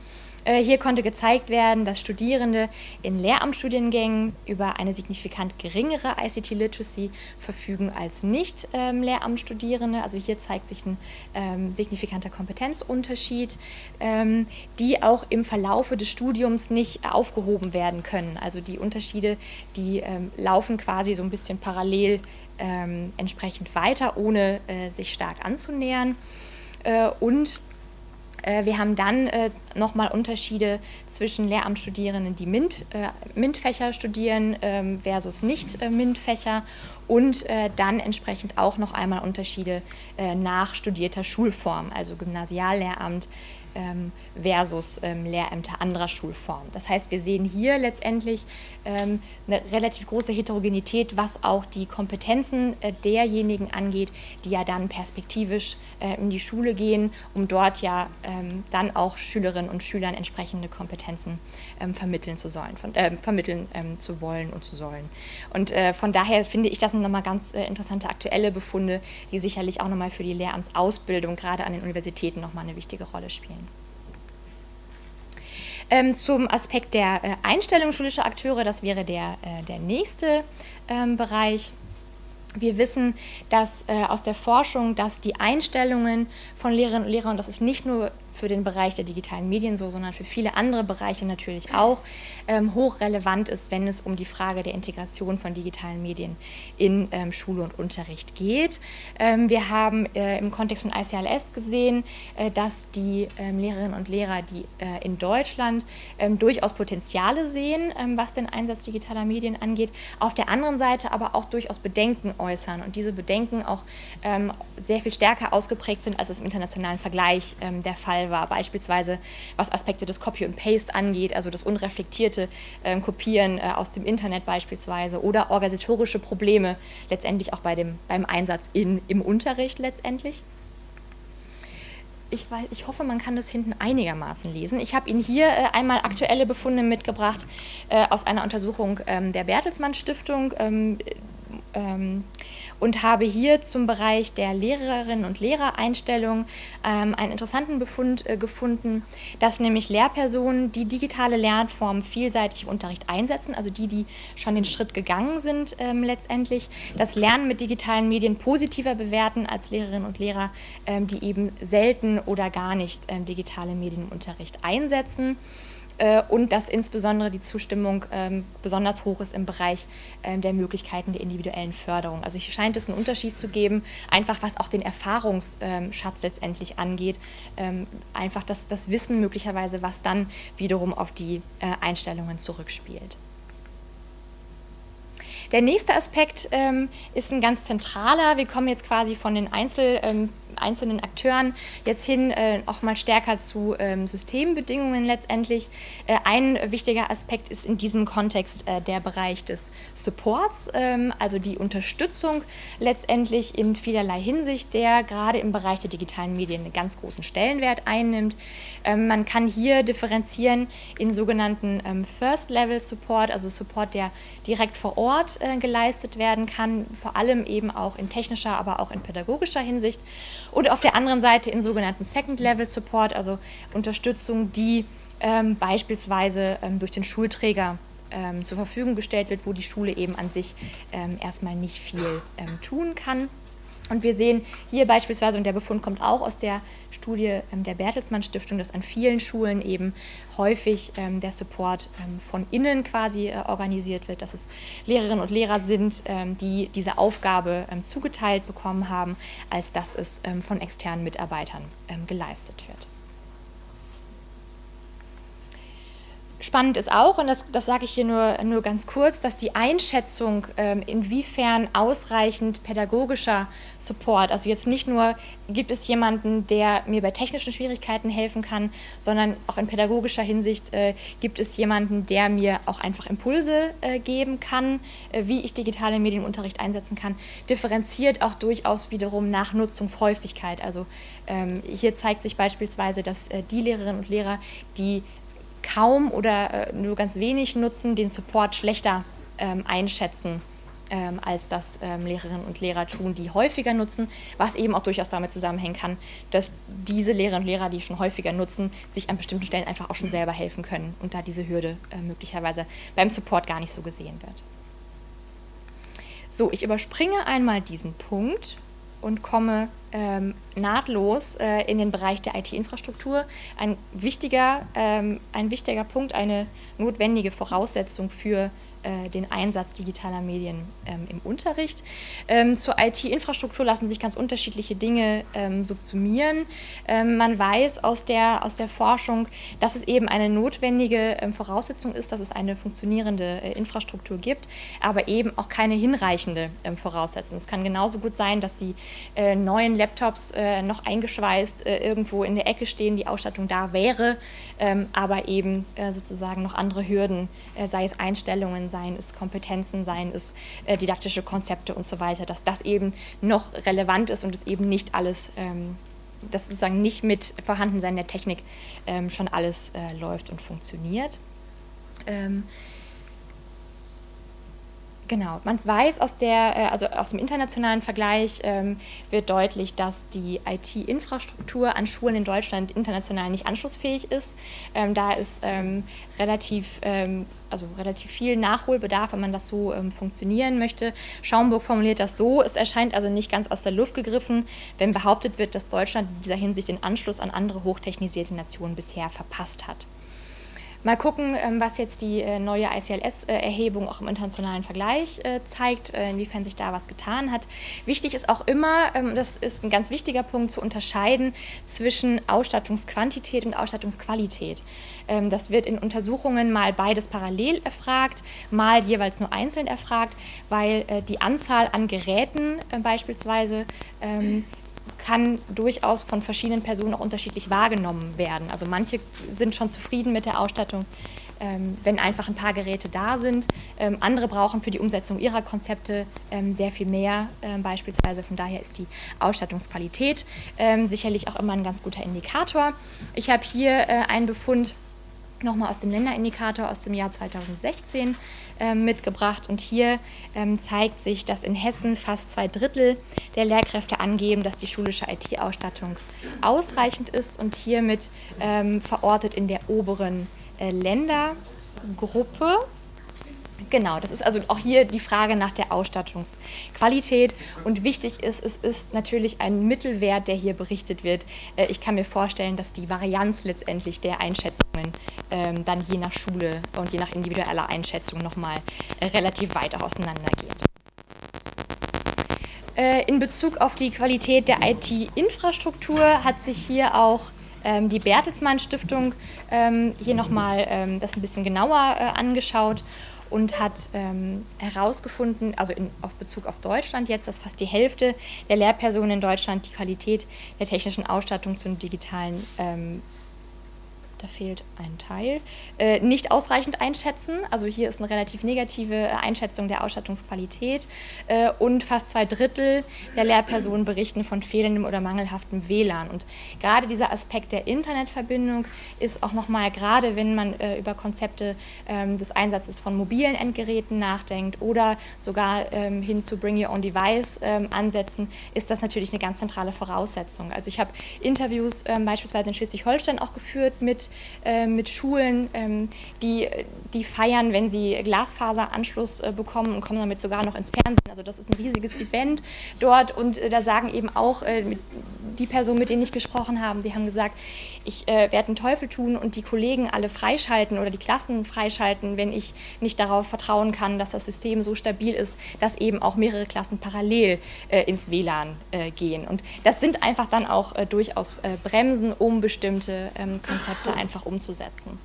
Äh, hier konnte gezeigt werden, dass Studierende in Lehramtsstudiengängen über eine signifikant geringere ICT-Literacy verfügen als nicht ähm. Also hier zeigt sich ein ähm, signifikanter Kompetenzunterschied, ähm, die auch im Verlaufe des Studiums nicht aufgehoben werden können. Also die Unterschiede, die laufen quasi so ein bisschen parallel entsprechend weiter, ohne äh, sich stark anzunähern. Äh, und wir haben dann äh, nochmal Unterschiede zwischen Lehramtsstudierenden, die MINT, äh, MINT-Fächer studieren ähm, versus nicht-MINT-Fächer und dann entsprechend auch noch einmal Unterschiede nach studierter Schulform, also Gymnasiallehramt, versus ähm, Lehrämter anderer Schulformen. Das heißt, wir sehen hier letztendlich ähm, eine relativ große Heterogenität, was auch die Kompetenzen äh, derjenigen angeht, die ja dann perspektivisch äh, in die Schule gehen, um dort ja ähm, dann auch Schülerinnen und Schülern entsprechende Kompetenzen ähm, vermitteln zu sollen, von, äh, vermitteln ähm, zu wollen und zu sollen. Und äh, von daher finde ich, das sind nochmal ganz äh, interessante aktuelle Befunde, die sicherlich auch nochmal für die Lehramtsausbildung gerade an den Universitäten nochmal eine wichtige Rolle spielen. Ähm, zum Aspekt der äh, Einstellung schulischer Akteure, das wäre der, äh, der nächste ähm, Bereich. Wir wissen dass, äh, aus der Forschung, dass die Einstellungen von Lehrerinnen und Lehrern, und das ist nicht nur für den Bereich der digitalen Medien so, sondern für viele andere Bereiche natürlich auch ähm, hochrelevant ist, wenn es um die Frage der Integration von digitalen Medien in ähm, Schule und Unterricht geht. Ähm, wir haben äh, im Kontext von ICLS gesehen, äh, dass die ähm, Lehrerinnen und Lehrer, die äh, in Deutschland ähm, durchaus Potenziale sehen, ähm, was den Einsatz digitaler Medien angeht, auf der anderen Seite aber auch durchaus Bedenken äußern und diese Bedenken auch sehr viel stärker ausgeprägt sind, als es im internationalen Vergleich der Fall war, beispielsweise was Aspekte des Copy und Paste angeht, also das unreflektierte äh, Kopieren äh, aus dem Internet beispielsweise oder organisatorische Probleme letztendlich auch bei dem, beim Einsatz in, im Unterricht letztendlich. Ich, weiß, ich, hoffe, man kann das hinten einigermaßen lesen. Ich habe Ihnen hier äh, einmal aktuelle Befunde mitgebracht äh, aus einer Untersuchung ähm, der Bertelsmann Stiftung. Ähm, ähm, und habe hier zum Bereich der Lehrerinnen und Lehrereinstellung ähm, einen interessanten Befund äh, gefunden, dass nämlich Lehrpersonen, die digitale Lernformen vielseitig im Unterricht einsetzen, also die, die schon den Schritt gegangen sind ähm, letztendlich, das Lernen mit digitalen Medien positiver bewerten als Lehrerinnen und Lehrer, ähm, die eben selten oder gar nicht ähm, digitale Medien im Unterricht einsetzen. Äh, und dass insbesondere die Zustimmung ähm, besonders hoch ist im Bereich ähm, der Möglichkeiten der individuellen Förderung. Also hier scheint es einen Unterschied zu geben, einfach was auch den Erfahrungsschatz letztendlich angeht, ähm, einfach das, das Wissen möglicherweise, was dann wiederum auf die äh, Einstellungen zurückspielt. Der nächste Aspekt ähm, ist ein ganz zentraler. Wir kommen jetzt quasi von den Einzel, ähm, einzelnen Akteuren jetzt hin äh, auch mal stärker zu ähm, Systembedingungen letztendlich. Äh, ein wichtiger Aspekt ist in diesem Kontext äh, der Bereich des Supports, ähm, also die Unterstützung letztendlich in vielerlei Hinsicht, der gerade im Bereich der digitalen Medien einen ganz großen Stellenwert einnimmt. Ähm, man kann hier differenzieren in sogenannten ähm, First-Level-Support, also Support, der direkt vor Ort äh, geleistet werden kann, vor allem eben auch in technischer, aber auch in pädagogischer Hinsicht. Und auf der anderen Seite in sogenannten Second-Level-Support, also Unterstützung, die ähm, beispielsweise ähm, durch den Schulträger ähm, zur Verfügung gestellt wird, wo die Schule eben an sich ähm, erstmal nicht viel ähm, tun kann. Und wir sehen hier beispielsweise, und der Befund kommt auch aus der Studie ähm, der Bertelsmann Stiftung, dass an vielen Schulen eben häufig ähm, der Support ähm, von innen quasi äh, organisiert wird, dass es Lehrerinnen und Lehrer sind, die diese Aufgabe zugeteilt bekommen haben, als dass es von externen Mitarbeitern geleistet wird. Spannend ist auch, und das, das sage ich hier nur, nur ganz kurz, dass die Einschätzung, ähm, inwiefern ausreichend pädagogischer Support, also jetzt nicht nur gibt es jemanden, der mir bei technischen Schwierigkeiten helfen kann, sondern auch in pädagogischer Hinsicht äh, gibt es jemanden, der mir auch einfach Impulse äh, geben kann, äh, wie ich digitale Medienunterricht einsetzen kann, differenziert auch durchaus wiederum nach Nutzungshäufigkeit. Also ähm, hier zeigt sich beispielsweise, dass die Lehrerinnen und Lehrer, die kaum oder äh, nur ganz wenig nutzen, den Support schlechter ähm, einschätzen, ähm, als das ähm, Lehrerinnen und Lehrer tun, die häufiger nutzen, was eben auch durchaus damit zusammenhängen kann, dass diese Lehrerinnen und Lehrer, die schon häufiger nutzen, sich an bestimmten Stellen einfach auch schon selber helfen können und da diese Hürde äh, möglicherweise beim Support gar nicht so gesehen wird. So, ich überspringe einmal diesen Punkt und komme ähm, nahtlos äh, in den Bereich der IT-Infrastruktur. Ein ähm, ein wichtiger Punkt, eine notwendige Voraussetzung für äh, den Einsatz digitaler Medien ähm, im Unterricht. Ähm, zur IT-Infrastruktur lassen sich ganz unterschiedliche Dinge ähm, subsumieren. Ähm, man weiß aus der, aus der Forschung, dass es eben eine notwendige ähm, Voraussetzung ist, dass es eine funktionierende äh, Infrastruktur gibt, aber eben auch keine hinreichende Voraussetzung. Es kann genauso gut sein, dass die äh, neuen Laptops äh, noch eingeschweißt äh, irgendwo in der Ecke stehen, die Ausstattung da wäre, aber eben sozusagen noch andere Hürden, sei es Einstellungen, seien es Kompetenzen, seien es äh, didaktische Konzepte und so weiter, dass das eben noch relevant ist und es eben nicht alles, ähm, dass sozusagen nicht mit Vorhandensein der Technik ähm, schon alles äh, läuft und funktioniert. Ähm, Genau, man weiß aus der, äh, also aus dem internationalen Vergleich ähm, wird deutlich, dass die IT-Infrastruktur an Schulen in Deutschland international nicht anschlussfähig ist. Ähm, da ist ähm, relativ, ähm, also relativ viel Nachholbedarf, wenn man das so ähm, funktionieren möchte. Schaumburg formuliert das so, es erscheint also nicht ganz aus der Luft gegriffen, wenn behauptet wird, dass Deutschland in dieser Hinsicht den Anschluss an andere hochtechnisierte Nationen bisher verpasst hat. Mal gucken, ähm, was jetzt die äh, neue ICLS-Erhebung auch im internationalen Vergleich äh, zeigt, äh, inwiefern sich da was getan hat. Wichtig ist auch immer, ähm, das ist ein ganz wichtiger Punkt, zu unterscheiden zwischen Ausstattungsquantität und Ausstattungsqualität. Ähm, das wird in Untersuchungen mal beides parallel erfragt, mal jeweils nur einzeln erfragt, weil die Anzahl an Geräten beispielsweise kann durchaus von verschiedenen Personen auch unterschiedlich wahrgenommen werden. Also manche sind schon zufrieden mit der Ausstattung, ähm, wenn einfach ein paar Geräte da sind. Ähm, andere brauchen für die Umsetzung ihrer Konzepte ähm, sehr viel mehr beispielsweise. Von daher ist die Ausstattungsqualität sicherlich auch immer ein ganz guter Indikator. Ich habe hier äh, einen Befund nochmal aus dem Länderindikator aus dem Jahr 2016 äh, mitgebracht. Und hier ähm, zeigt sich, dass in Hessen fast zwei Drittel der Lehrkräfte angeben, dass die schulische IT-Ausstattung ausreichend ist und hiermit ähm, verortet in der oberen äh, Ländergruppe. Genau, das ist also auch hier die Frage nach der Ausstattungsqualität. Und wichtig ist, es ist natürlich ein Mittelwert, der hier berichtet wird. Äh, ich kann mir vorstellen, dass die Varianz letztendlich der Einschätzungen ähm, dann je nach Schule und je nach individueller Einschätzung nochmal äh, relativ weit auch auseinandergeht. Äh, in Bezug auf die Qualität der IT-Infrastruktur hat sich hier auch ähm, die Bertelsmann Stiftung ähm, hier nochmal das ein bisschen genauer angeschaut und hat ähm, herausgefunden, also in, auf Bezug auf Deutschland jetzt, dass fast die Hälfte der Lehrpersonen in Deutschland die Qualität der technischen Ausstattung zum digitalen ähm, da fehlt ein Teil, äh, nicht ausreichend einschätzen. Also hier ist eine relativ negative Einschätzung der Ausstattungsqualität äh, und fast zwei Drittel der Lehrpersonen berichten von fehlendem oder mangelhaftem WLAN. Und gerade dieser Aspekt der Internetverbindung ist auch nochmal, gerade wenn man äh, über Konzepte ähm, des Einsatzes von mobilen Endgeräten nachdenkt oder sogar ähm, hin zu Bring Your Own Device ähm, ansetzen, ist das natürlich eine ganz zentrale Voraussetzung. Also ich habe Interviews beispielsweise in Schleswig-Holstein auch geführt mit äh, mit Schulen, ähm, die, die feiern, wenn sie Glasfaseranschluss äh, bekommen und kommen damit sogar noch ins Fernsehen. Also das ist ein riesiges Event dort und äh, da sagen eben auch äh, die Personen, mit denen ich gesprochen habe, die haben gesagt, ich äh, werde einen Teufel tun und die Kollegen alle freischalten oder die Klassen freischalten, wenn ich nicht darauf vertrauen kann, dass das System so stabil ist, dass eben auch mehrere Klassen parallel äh, ins WLAN äh, gehen. Und das sind einfach dann auch äh, durchaus äh, Bremsen, um bestimmte ähm, Konzepte einfach umzusetzen.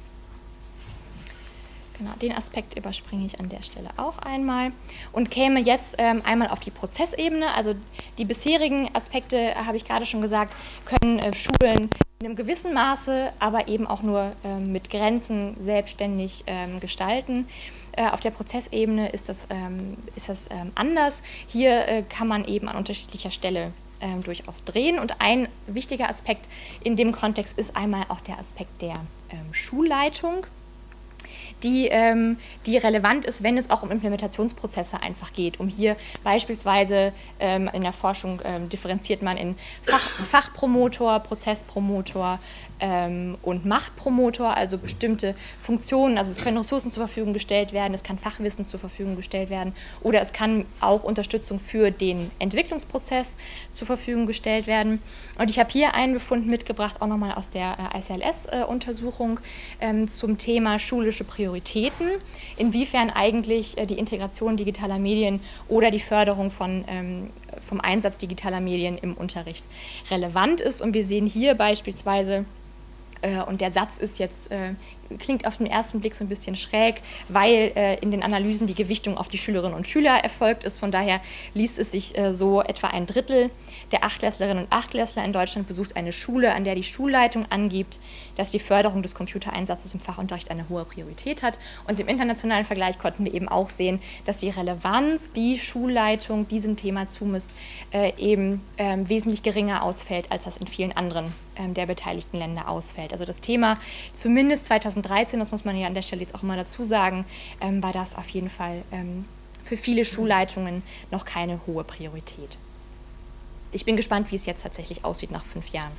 Genau, den Aspekt überspringe ich an der Stelle auch einmal und käme jetzt ähm, einmal auf die Prozessebene. Also die bisherigen Aspekte, habe ich gerade schon gesagt, können äh, Schulen in einem gewissen Maße, aber eben auch nur ähm, mit Grenzen selbstständig ähm, gestalten. Äh, auf der Prozessebene ist das, ähm, ist das ähm, anders. Hier äh, kann man eben an unterschiedlicher Stelle ähm, durchaus drehen. Und ein wichtiger Aspekt in dem Kontext ist einmal auch der Aspekt der ähm, Schulleitung die, ähm, die relevant ist, wenn es auch um Implementationsprozesse einfach geht. Um hier beispielsweise ähm, in der Forschung ähm, differenziert man in Fach, Fachpromotor, Prozesspromotor ähm, und Machtpromotor, also bestimmte Funktionen. Also es können Ressourcen zur Verfügung gestellt werden, es kann Fachwissen zur Verfügung gestellt werden oder es kann auch Unterstützung für den Entwicklungsprozess zur Verfügung gestellt werden. Und ich habe hier einen Befund mitgebracht, auch nochmal aus der äh, ICLS-Untersuchung äh, ähm, zum Thema schulische. Prioritäten, inwiefern eigentlich äh, die Integration digitaler Medien oder die Förderung von, ähm, vom Einsatz digitaler Medien im Unterricht relevant ist. Und wir sehen hier beispielsweise, und der Satz ist jetzt, äh, klingt auf den ersten Blick so ein bisschen schräg, weil äh, in den Analysen die Gewichtung auf die Schülerinnen und Schüler erfolgt ist. Von daher liest es sich äh, so, etwa ein Drittel der Achtklässlerinnen und Achtklässler in Deutschland besucht eine Schule, an der die Schulleitung angibt, dass die Förderung des Computereinsatzes im Fachunterricht eine hohe Priorität hat. Und im internationalen Vergleich konnten wir eben auch sehen, dass die Relevanz, die Schulleitung diesem Thema zumisst, äh, eben ähm, wesentlich geringer ausfällt, als das in vielen anderen ähm, der beteiligten Länder ausfällt. Also das Thema zumindest 2013, das muss man ja an der Stelle jetzt auch mal dazu sagen, ähm, war das auf jeden Fall ähm, für viele Schulleitungen noch keine hohe Priorität. Ich bin gespannt, wie es jetzt tatsächlich aussieht nach fünf Jahren.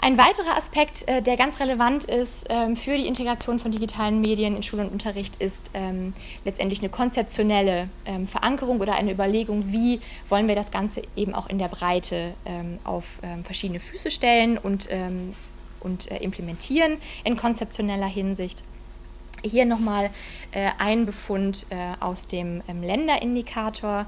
Ein weiterer Aspekt, äh, der ganz relevant ist ähm, für die Integration von digitalen Medien in Schule und Unterricht, ist ähm, letztendlich eine konzeptionelle ähm, Verankerung oder eine Überlegung, wie wollen wir das Ganze eben auch in der Breite auf verschiedene Füße stellen und, und äh, implementieren in konzeptioneller Hinsicht. Hier nochmal äh, ein Befund äh, aus dem ähm, Länderindikator.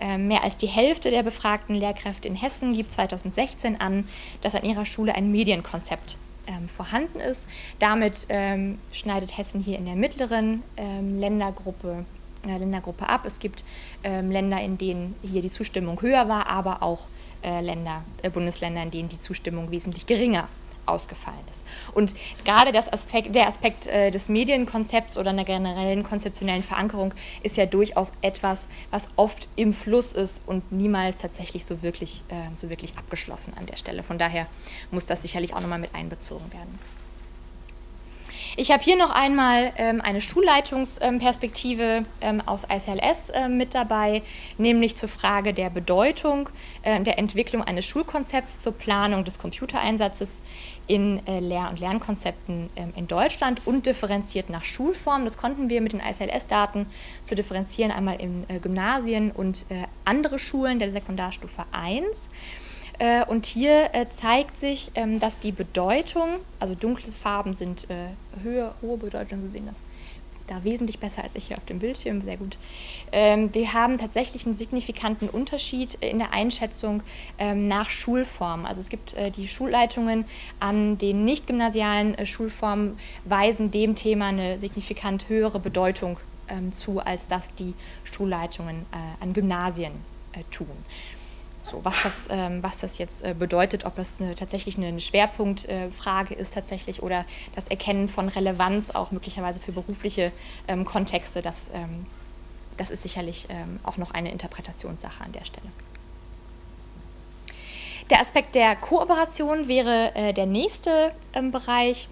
Äh, mehr als die Hälfte der befragten Lehrkräfte in Hessen gibt 2016 an, dass an ihrer Schule ein Medienkonzept ähm, vorhanden ist. Damit ähm, schneidet Hessen hier in der mittleren ähm, Ländergruppe, äh, Ländergruppe ab. Es gibt ähm, Länder, in denen hier die Zustimmung höher war, aber auch äh, Länder, Bundesländer, in denen die Zustimmung wesentlich geringer ausgefallen ist. Und gerade das Aspekt, der Aspekt äh, des Medienkonzepts oder einer generellen konzeptionellen Verankerung ist ja durchaus etwas, was oft im Fluss ist und niemals tatsächlich so wirklich, äh, so wirklich abgeschlossen an der Stelle. Von daher muss das sicherlich auch nochmal mit einbezogen werden. Ich habe hier noch einmal ähm, eine Schulleitungsperspektive ähm, aus ICLS äh, mit dabei, nämlich zur Frage der Bedeutung äh, der Entwicklung eines Schulkonzepts zur Planung des Computereinsatzes in äh, Lehr- und Lernkonzepten ähm, in Deutschland und differenziert nach Schulform. Das konnten wir mit den ICLS-Daten zu differenzieren, einmal in äh, Gymnasien und äh, andere Schulen der Sekundarstufe 1. Äh, und hier äh, zeigt sich, ähm, dass die Bedeutung, also dunkle Farben sind äh, höher, hohe Bedeutung, Sie sehen das da wesentlich besser als ich hier auf dem Bildschirm, sehr gut. Ähm, wir haben tatsächlich einen signifikanten Unterschied in der Einschätzung ähm, nach Schulform. Also es gibt äh, die Schulleitungen an den nicht gymnasialen äh, Schulformen weisen dem Thema eine signifikant höhere Bedeutung ähm, zu, als das die Schulleitungen äh, an Gymnasien äh, tun. So, was, das, ähm, was das jetzt äh, bedeutet, ob das eine, tatsächlich eine Schwerpunktfrage ist tatsächlich oder das Erkennen von Relevanz auch möglicherweise für berufliche ähm, Kontexte, das, ähm, das ist sicherlich ähm, auch noch eine Interpretationssache an der Stelle. Der Aspekt der Kooperation wäre äh, der nächste ähm, Bereich.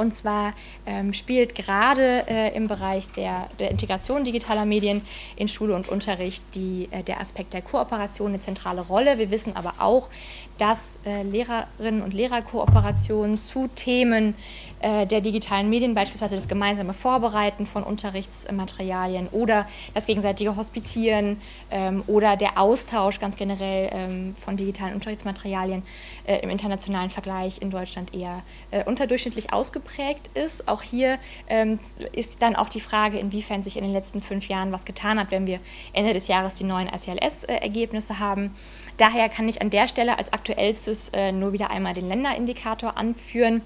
Und zwar ähm, spielt gerade äh, im Bereich der, der, Integration digitaler Medien in Schule und Unterricht die, äh, der Aspekt der Kooperation eine zentrale Rolle. Wir wissen aber auch, dass äh, Lehrerinnen und Lehrerkooperationen zu Themen der digitalen Medien, beispielsweise das gemeinsame Vorbereiten von Unterrichtsmaterialien oder das gegenseitige Hospitieren ähm, oder der Austausch ganz generell ähm, von digitalen Unterrichtsmaterialien äh, im internationalen Vergleich in Deutschland eher äh, unterdurchschnittlich ausgeprägt ist. Auch hier ähm, ist dann auch die Frage, inwiefern sich in den letzten fünf Jahren was getan hat, wenn wir Ende des Jahres die neuen ICLS-Ergebnisse haben. Daher kann ich an der Stelle als aktuellstes äh, nur wieder einmal den Länderindikator anführen.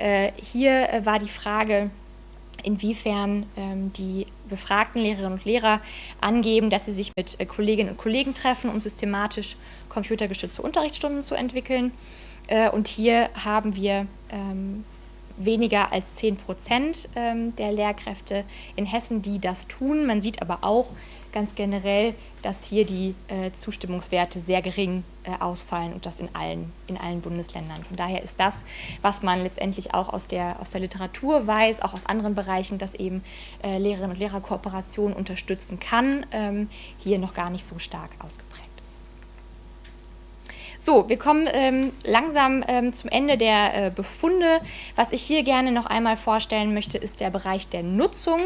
Äh, hier äh, war die Frage, inwiefern ähm, die befragten Lehrerinnen und Lehrer angeben, dass sie sich mit äh, Kolleginnen und Kollegen treffen, um systematisch computergestützte Unterrichtsstunden zu entwickeln. Und hier haben wir ähm, weniger als 10 Prozent ähm, der Lehrkräfte in Hessen, die das tun. Man sieht aber auch ganz generell, dass hier die äh, Zustimmungswerte sehr gering äh, ausfallen und das in allen, in allen Bundesländern. Von daher ist das, was man letztendlich auch aus der, aus der Literatur weiß, auch aus anderen Bereichen, dass eben äh, Lehrerinnen und Lehrer Kooperation unterstützen kann, ähm, hier noch gar nicht so stark ausgeprägt. So, wir kommen ähm, langsam ähm, zum Ende der äh, Befunde. Was ich hier gerne noch einmal vorstellen möchte, ist der Bereich der Nutzung.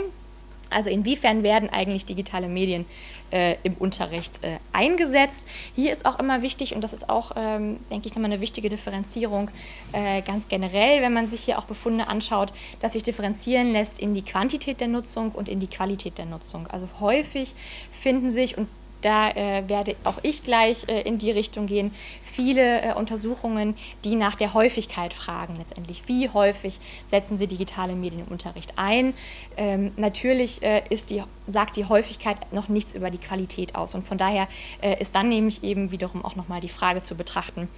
Also inwiefern werden eigentlich digitale Medien äh, im Unterricht äh, eingesetzt. Hier ist auch immer wichtig, und das ist auch, ähm, denke ich, nochmal eine wichtige Differenzierung äh, ganz generell, wenn man sich hier auch Befunde anschaut, dass sich differenzieren lässt in die Quantität der Nutzung und in die Qualität der Nutzung. Also häufig finden sich, und da äh, werde auch ich gleich äh, in die Richtung gehen. Viele äh, Untersuchungen, die nach der Häufigkeit fragen letztendlich. Wie häufig setzen Sie digitale Medien im Unterricht ein? Ähm, natürlich äh, ist die, sagt die Häufigkeit noch nichts über die Qualität aus. Und von daher äh, ist dann nämlich eben wiederum auch nochmal die Frage zu betrachten,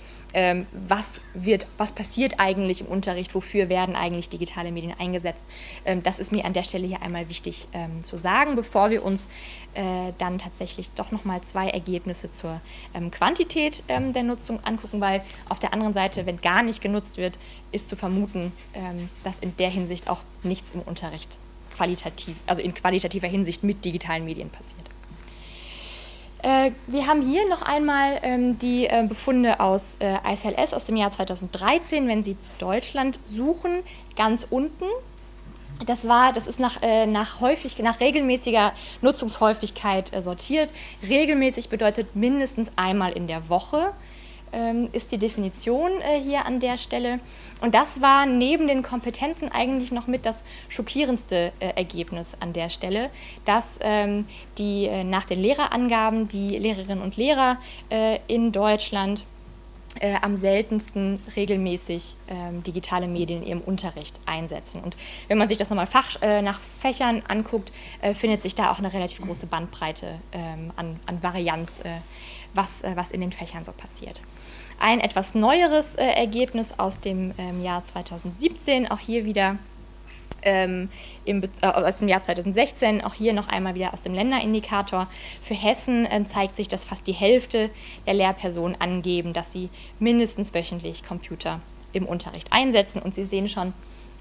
was, wird, was passiert eigentlich im Unterricht, wofür werden eigentlich digitale Medien eingesetzt. Ähm, das ist mir an der Stelle hier einmal wichtig ähm, zu sagen, bevor wir uns äh, dann tatsächlich doch nochmal zwei Ergebnisse zur ähm, Quantität ähm, der Nutzung angucken, weil auf der anderen Seite, wenn gar nicht genutzt wird, ist zu vermuten, ähm, dass in der Hinsicht auch nichts im Unterricht qualitativ, also in qualitativer Hinsicht mit digitalen Medien passiert. Äh, wir haben hier noch einmal ähm, die äh, Befunde aus äh, ICLS aus dem Jahr 2013, wenn Sie Deutschland suchen, ganz unten. Das war, das ist nach, äh, nach, häufig, nach regelmäßiger Nutzungshäufigkeit sortiert. Regelmäßig bedeutet mindestens einmal in der Woche ist die Definition äh, hier an der Stelle. Und das war neben den Kompetenzen eigentlich noch mit das schockierendste äh, Ergebnis an der Stelle, dass ähm, die äh, nach den Lehrerangaben die Lehrerinnen und Lehrer in Deutschland äh, am seltensten regelmäßig ähm, digitale Medien in ihrem Unterricht einsetzen. Und wenn man sich das nochmal Fach, äh, nach Fächern anguckt, äh, findet sich da auch eine relativ große Bandbreite ähm, an, an, Varianz, was, was in den Fächern so passiert. Ein etwas neueres äh, Ergebnis aus dem ähm, Jahr 2017, auch hier wieder ähm, im, äh, aus dem Jahr 2016, auch hier noch einmal wieder aus dem Länderindikator. Für Hessen äh, zeigt sich, dass fast die Hälfte der Lehrpersonen angeben, dass sie mindestens wöchentlich Computer im Unterricht einsetzen. Und Sie sehen schon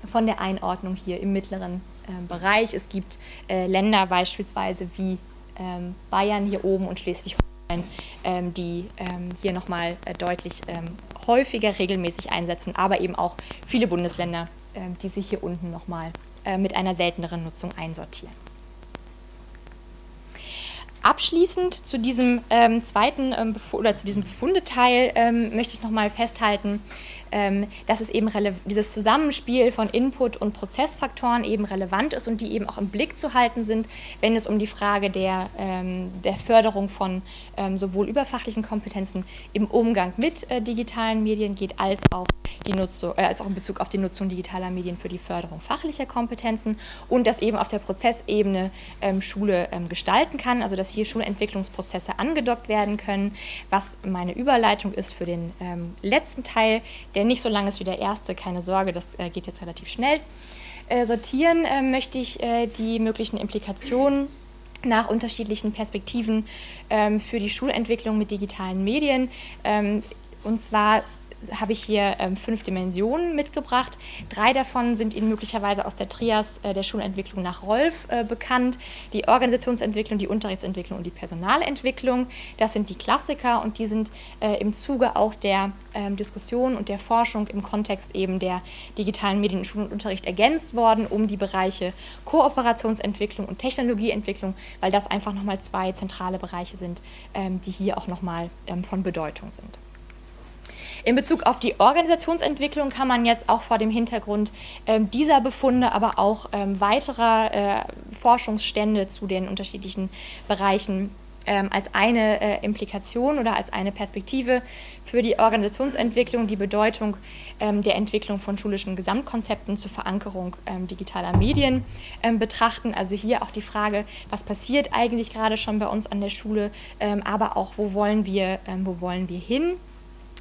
von der Einordnung hier im mittleren äh, Bereich. Es gibt äh, Länder beispielsweise wie ähm, Bayern hier oben und Schleswig-Holstein ähm, die ähm, hier nochmal äh, deutlich ähm, häufiger regelmäßig einsetzen, aber eben auch viele Bundesländer, die sich hier unten nochmal äh, mit einer selteneren Nutzung einsortieren. Abschließend zu diesem ähm, zweiten ähm, oder zu diesem Befundeteil ähm, möchte ich nochmal festhalten, ähm, dass es eben dieses Zusammenspiel von Input und Prozessfaktoren eben relevant ist und die eben auch im Blick zu halten sind, wenn es um die Frage der, ähm, der Förderung von ähm, sowohl überfachlichen Kompetenzen im Umgang mit äh, digitalen Medien geht, als auch, die Nutzung, äh, als auch in Bezug auf die Nutzung digitaler Medien für die Förderung fachlicher Kompetenzen und dass eben auf der Prozessebene ähm, Schule ähm, gestalten kann, also dass hier Schulentwicklungsprozesse angedockt werden können, was meine Überleitung ist für den ähm, letzten Teil, der nicht so lang ist wie der erste, keine Sorge, das äh, geht jetzt relativ schnell. Äh, sortieren äh, möchte ich die möglichen Implikationen nach unterschiedlichen Perspektiven ähm, für die Schulentwicklung mit digitalen Medien. Ähm, und zwar habe ich hier ähm, fünf Dimensionen mitgebracht. Drei davon sind Ihnen möglicherweise aus der Trias äh, der Schulentwicklung nach Rolf äh, bekannt. Die Organisationsentwicklung, die Unterrichtsentwicklung und die Personalentwicklung. Das sind die Klassiker und die sind äh, im Zuge auch der ähm, Diskussion und der Forschung im Kontext eben der digitalen Medien in Schul- und Unterricht ergänzt worden um die Bereiche Kooperationsentwicklung und Technologieentwicklung, weil das einfach nochmal zwei zentrale Bereiche sind, ähm, die hier auch nochmal ähm, von Bedeutung sind. In Bezug auf die Organisationsentwicklung kann man jetzt auch vor dem Hintergrund ähm, dieser Befunde, aber auch ähm, weiterer äh, Forschungsstände zu den unterschiedlichen Bereichen ähm, als eine äh, Implikation oder als eine Perspektive für die Organisationsentwicklung die Bedeutung ähm, der Entwicklung von schulischen Gesamtkonzepten zur Verankerung ähm, digitaler Medien ähm, betrachten. Also hier auch die Frage, was passiert eigentlich gerade schon bei uns an der Schule, ähm, aber auch, wo wollen wir, ähm, wo wollen wir hin?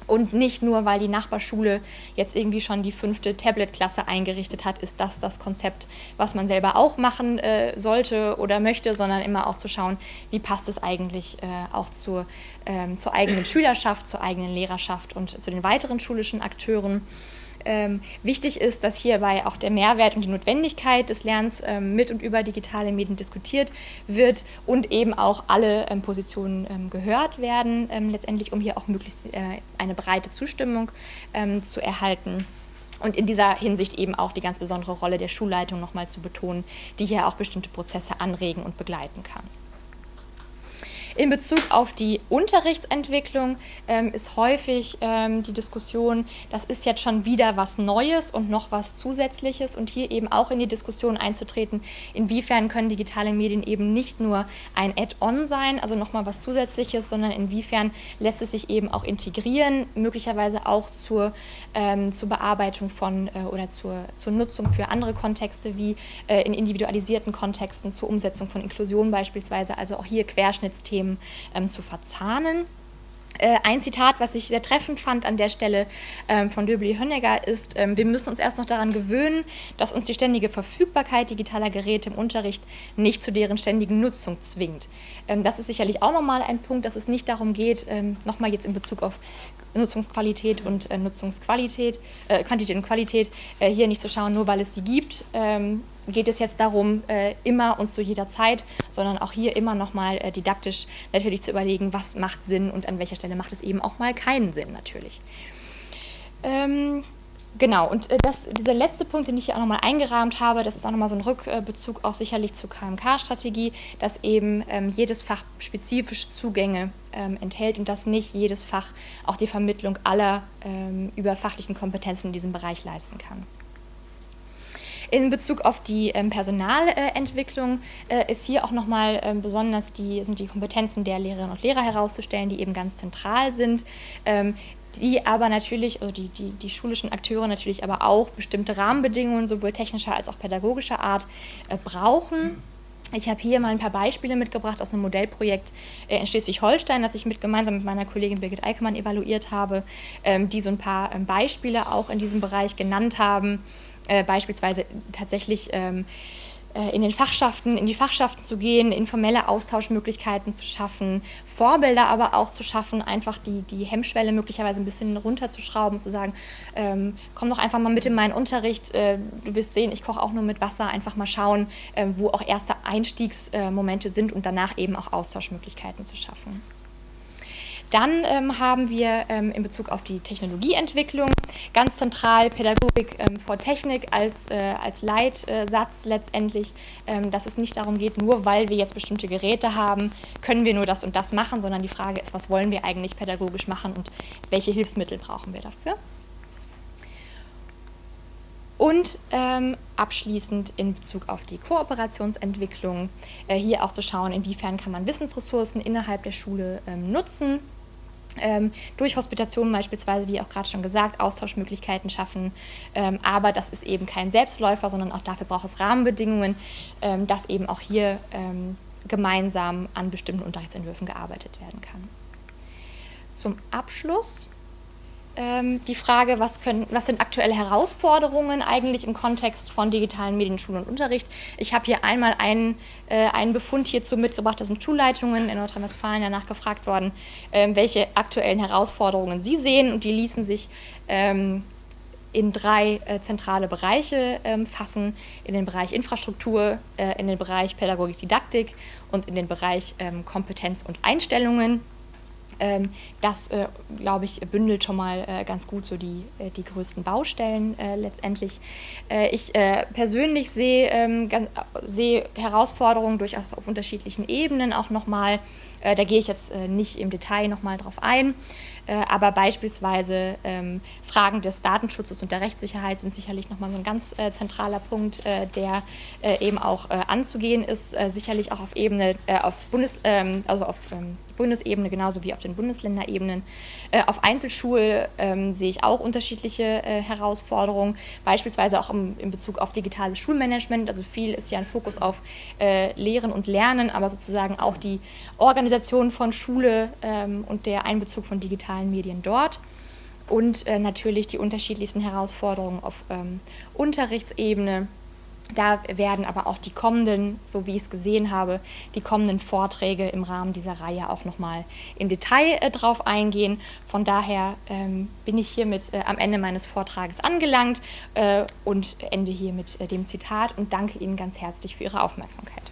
Und nicht nur, weil die Nachbarschule jetzt irgendwie schon die fünfte Tablet-Klasse eingerichtet hat, ist das das Konzept, was man selber auch machen äh, sollte oder möchte, sondern immer auch zu schauen, wie passt es eigentlich äh, auch zur, ähm, zur eigenen Schülerschaft, zur eigenen Lehrerschaft und zu den weiteren schulischen Akteuren. Ähm, wichtig ist, dass hierbei auch der Mehrwert und die Notwendigkeit des Lernens ähm, mit und über digitale Medien diskutiert wird und eben auch alle ähm, Positionen ähm, gehört werden, ähm, letztendlich um hier auch möglichst äh, eine breite Zustimmung ähm, zu erhalten. Und in dieser Hinsicht eben auch die ganz besondere Rolle der Schulleitung nochmal zu betonen, die hier auch bestimmte Prozesse anregen und begleiten kann. In Bezug auf die Unterrichtsentwicklung ähm, ist häufig ähm, die Diskussion, das ist jetzt schon wieder was Neues und noch was Zusätzliches. Und hier eben auch in die Diskussion einzutreten, inwiefern können digitale Medien eben nicht nur ein Add-on sein, also nochmal was Zusätzliches, sondern inwiefern lässt es sich eben auch integrieren, möglicherweise auch zur, ähm, zur Bearbeitung von äh, oder zur, zur Nutzung für andere Kontexte wie äh, in individualisierten Kontexten, zur Umsetzung von Inklusion beispielsweise, also auch hier Querschnittsthemen Themen ähm, zu verzahnen. Äh, ein Zitat, was ich sehr treffend fand an der Stelle ähm, von Döbeli Hönnegger ist, ähm, wir müssen uns erst noch daran gewöhnen, dass uns die ständige Verfügbarkeit digitaler Geräte im Unterricht nicht zu deren ständigen Nutzung zwingt. Ähm, das ist sicherlich auch nochmal ein Punkt, dass es nicht darum geht, ähm, nochmal jetzt in Bezug auf Nutzungsqualität und äh, Nutzungsqualität, äh, Quantität und Qualität, äh, hier nicht zu schauen, nur weil es sie gibt, ähm, geht es jetzt darum, äh, immer und zu jeder Zeit, sondern auch hier immer nochmal äh, didaktisch natürlich zu überlegen, was macht Sinn und an welcher Stelle macht es eben auch mal keinen Sinn natürlich. Ähm, Genau, und äh, das, dieser letzte Punkt, den ich hier auch nochmal eingerahmt habe, das ist auch nochmal so ein Rückbezug auch sicherlich zur KMK-Strategie, dass eben ähm, jedes Fach spezifische Zugänge ähm, enthält und dass nicht jedes Fach auch die Vermittlung aller ähm, überfachlichen Kompetenzen in diesem Bereich leisten kann. In Bezug auf die ähm, Personalentwicklung äh, ist hier auch nochmal ähm, besonders die, sind die Kompetenzen der Lehrerinnen und Lehrer herauszustellen, die eben ganz zentral sind. Ähm, die aber natürlich, also die, die, die schulischen Akteure natürlich aber auch bestimmte Rahmenbedingungen sowohl technischer als auch pädagogischer Art äh, brauchen. Ich habe hier mal ein paar Beispiele mitgebracht aus einem Modellprojekt äh, in Schleswig-Holstein, das ich mit, gemeinsam mit meiner Kollegin Birgit Eickemann evaluiert habe, ähm, die so ein paar ähm, Beispiele auch in diesem Bereich genannt haben. Äh, beispielsweise tatsächlich ähm, äh, in den Fachschaften, in die Fachschaften zu gehen, informelle Austauschmöglichkeiten zu schaffen, Vorbilder aber auch zu schaffen, einfach die, die Hemmschwelle möglicherweise ein bisschen runterzuschrauben, zu sagen, ähm, komm doch einfach mal mit in meinen Unterricht, äh, du wirst sehen, ich koche auch nur mit Wasser, einfach mal schauen, äh, wo auch erste Einstiegsmomente sind und danach eben auch Austauschmöglichkeiten zu schaffen. Dann ähm, haben wir ähm, in Bezug auf die Technologieentwicklung ganz zentral Pädagogik ähm, vor Technik als, äh, als Leitsatz letztendlich, ähm, dass es nicht darum geht, nur weil wir jetzt bestimmte Geräte haben, können wir nur das und das machen, sondern die Frage ist, was wollen wir eigentlich pädagogisch machen und welche Hilfsmittel brauchen wir dafür. Und ähm, abschließend in Bezug auf die Kooperationsentwicklung, äh, hier auch zu schauen, inwiefern kann man Wissensressourcen innerhalb der Schule ähm, nutzen, ähm, durch Hospitationen beispielsweise, wie auch gerade schon gesagt, Austauschmöglichkeiten schaffen. Ähm, aber das ist eben kein Selbstläufer, sondern auch dafür braucht es Rahmenbedingungen, ähm, dass eben auch hier ähm, gemeinsam an bestimmten Unterrichtsentwürfen gearbeitet werden kann. Zum Abschluss die Frage, was, können, was sind aktuelle Herausforderungen eigentlich im Kontext von digitalen Medien, Schule und Unterricht. Ich habe hier einmal einen, äh, einen Befund hierzu mitgebracht, das sind Schulleitungen in Nordrhein-Westfalen danach gefragt worden, ähm, welche aktuellen Herausforderungen sie sehen und die ließen sich ähm, in drei äh, zentrale Bereiche ähm, fassen, in den Bereich Infrastruktur, äh, in den Bereich Pädagogik, Didaktik und in den Bereich ähm, Kompetenz und Einstellungen. Ähm, das, äh, glaube ich, bündelt schon mal äh, ganz gut so die, äh, die größten Baustellen letztendlich. ich persönlich sehe ähm, seh Herausforderungen durchaus auf unterschiedlichen Ebenen auch nochmal. da gehe ich jetzt nicht im Detail nochmal drauf ein. aber beispielsweise ähm, Fragen des Datenschutzes und der Rechtssicherheit sind sicherlich nochmal so ein ganz zentraler Punkt, der eben auch anzugehen ist. sicherlich auch auf Ebene, auf Bundes, also auf Bundesebene genauso wie auf den Bundesländerebenen. Äh, auf Einzelschulen ähm, sehe ich auch unterschiedliche äh, Herausforderungen, beispielsweise auch im, in Bezug auf digitales Schulmanagement. Also viel ist ja ein Fokus auf äh, Lehren und Lernen, aber sozusagen auch die Organisation von Schule ähm, und der Einbezug von digitalen Medien dort und äh, natürlich die unterschiedlichsten Herausforderungen auf ähm, Unterrichtsebene da werden aber auch die kommenden, so wie ich es gesehen habe, die kommenden Vorträge im Rahmen dieser Reihe auch nochmal im Detail äh, drauf eingehen. Von daher ähm, bin ich hiermit äh, am Ende meines Vortrages angelangt äh, und ende hier mit äh, dem Zitat und danke Ihnen ganz herzlich für Ihre Aufmerksamkeit.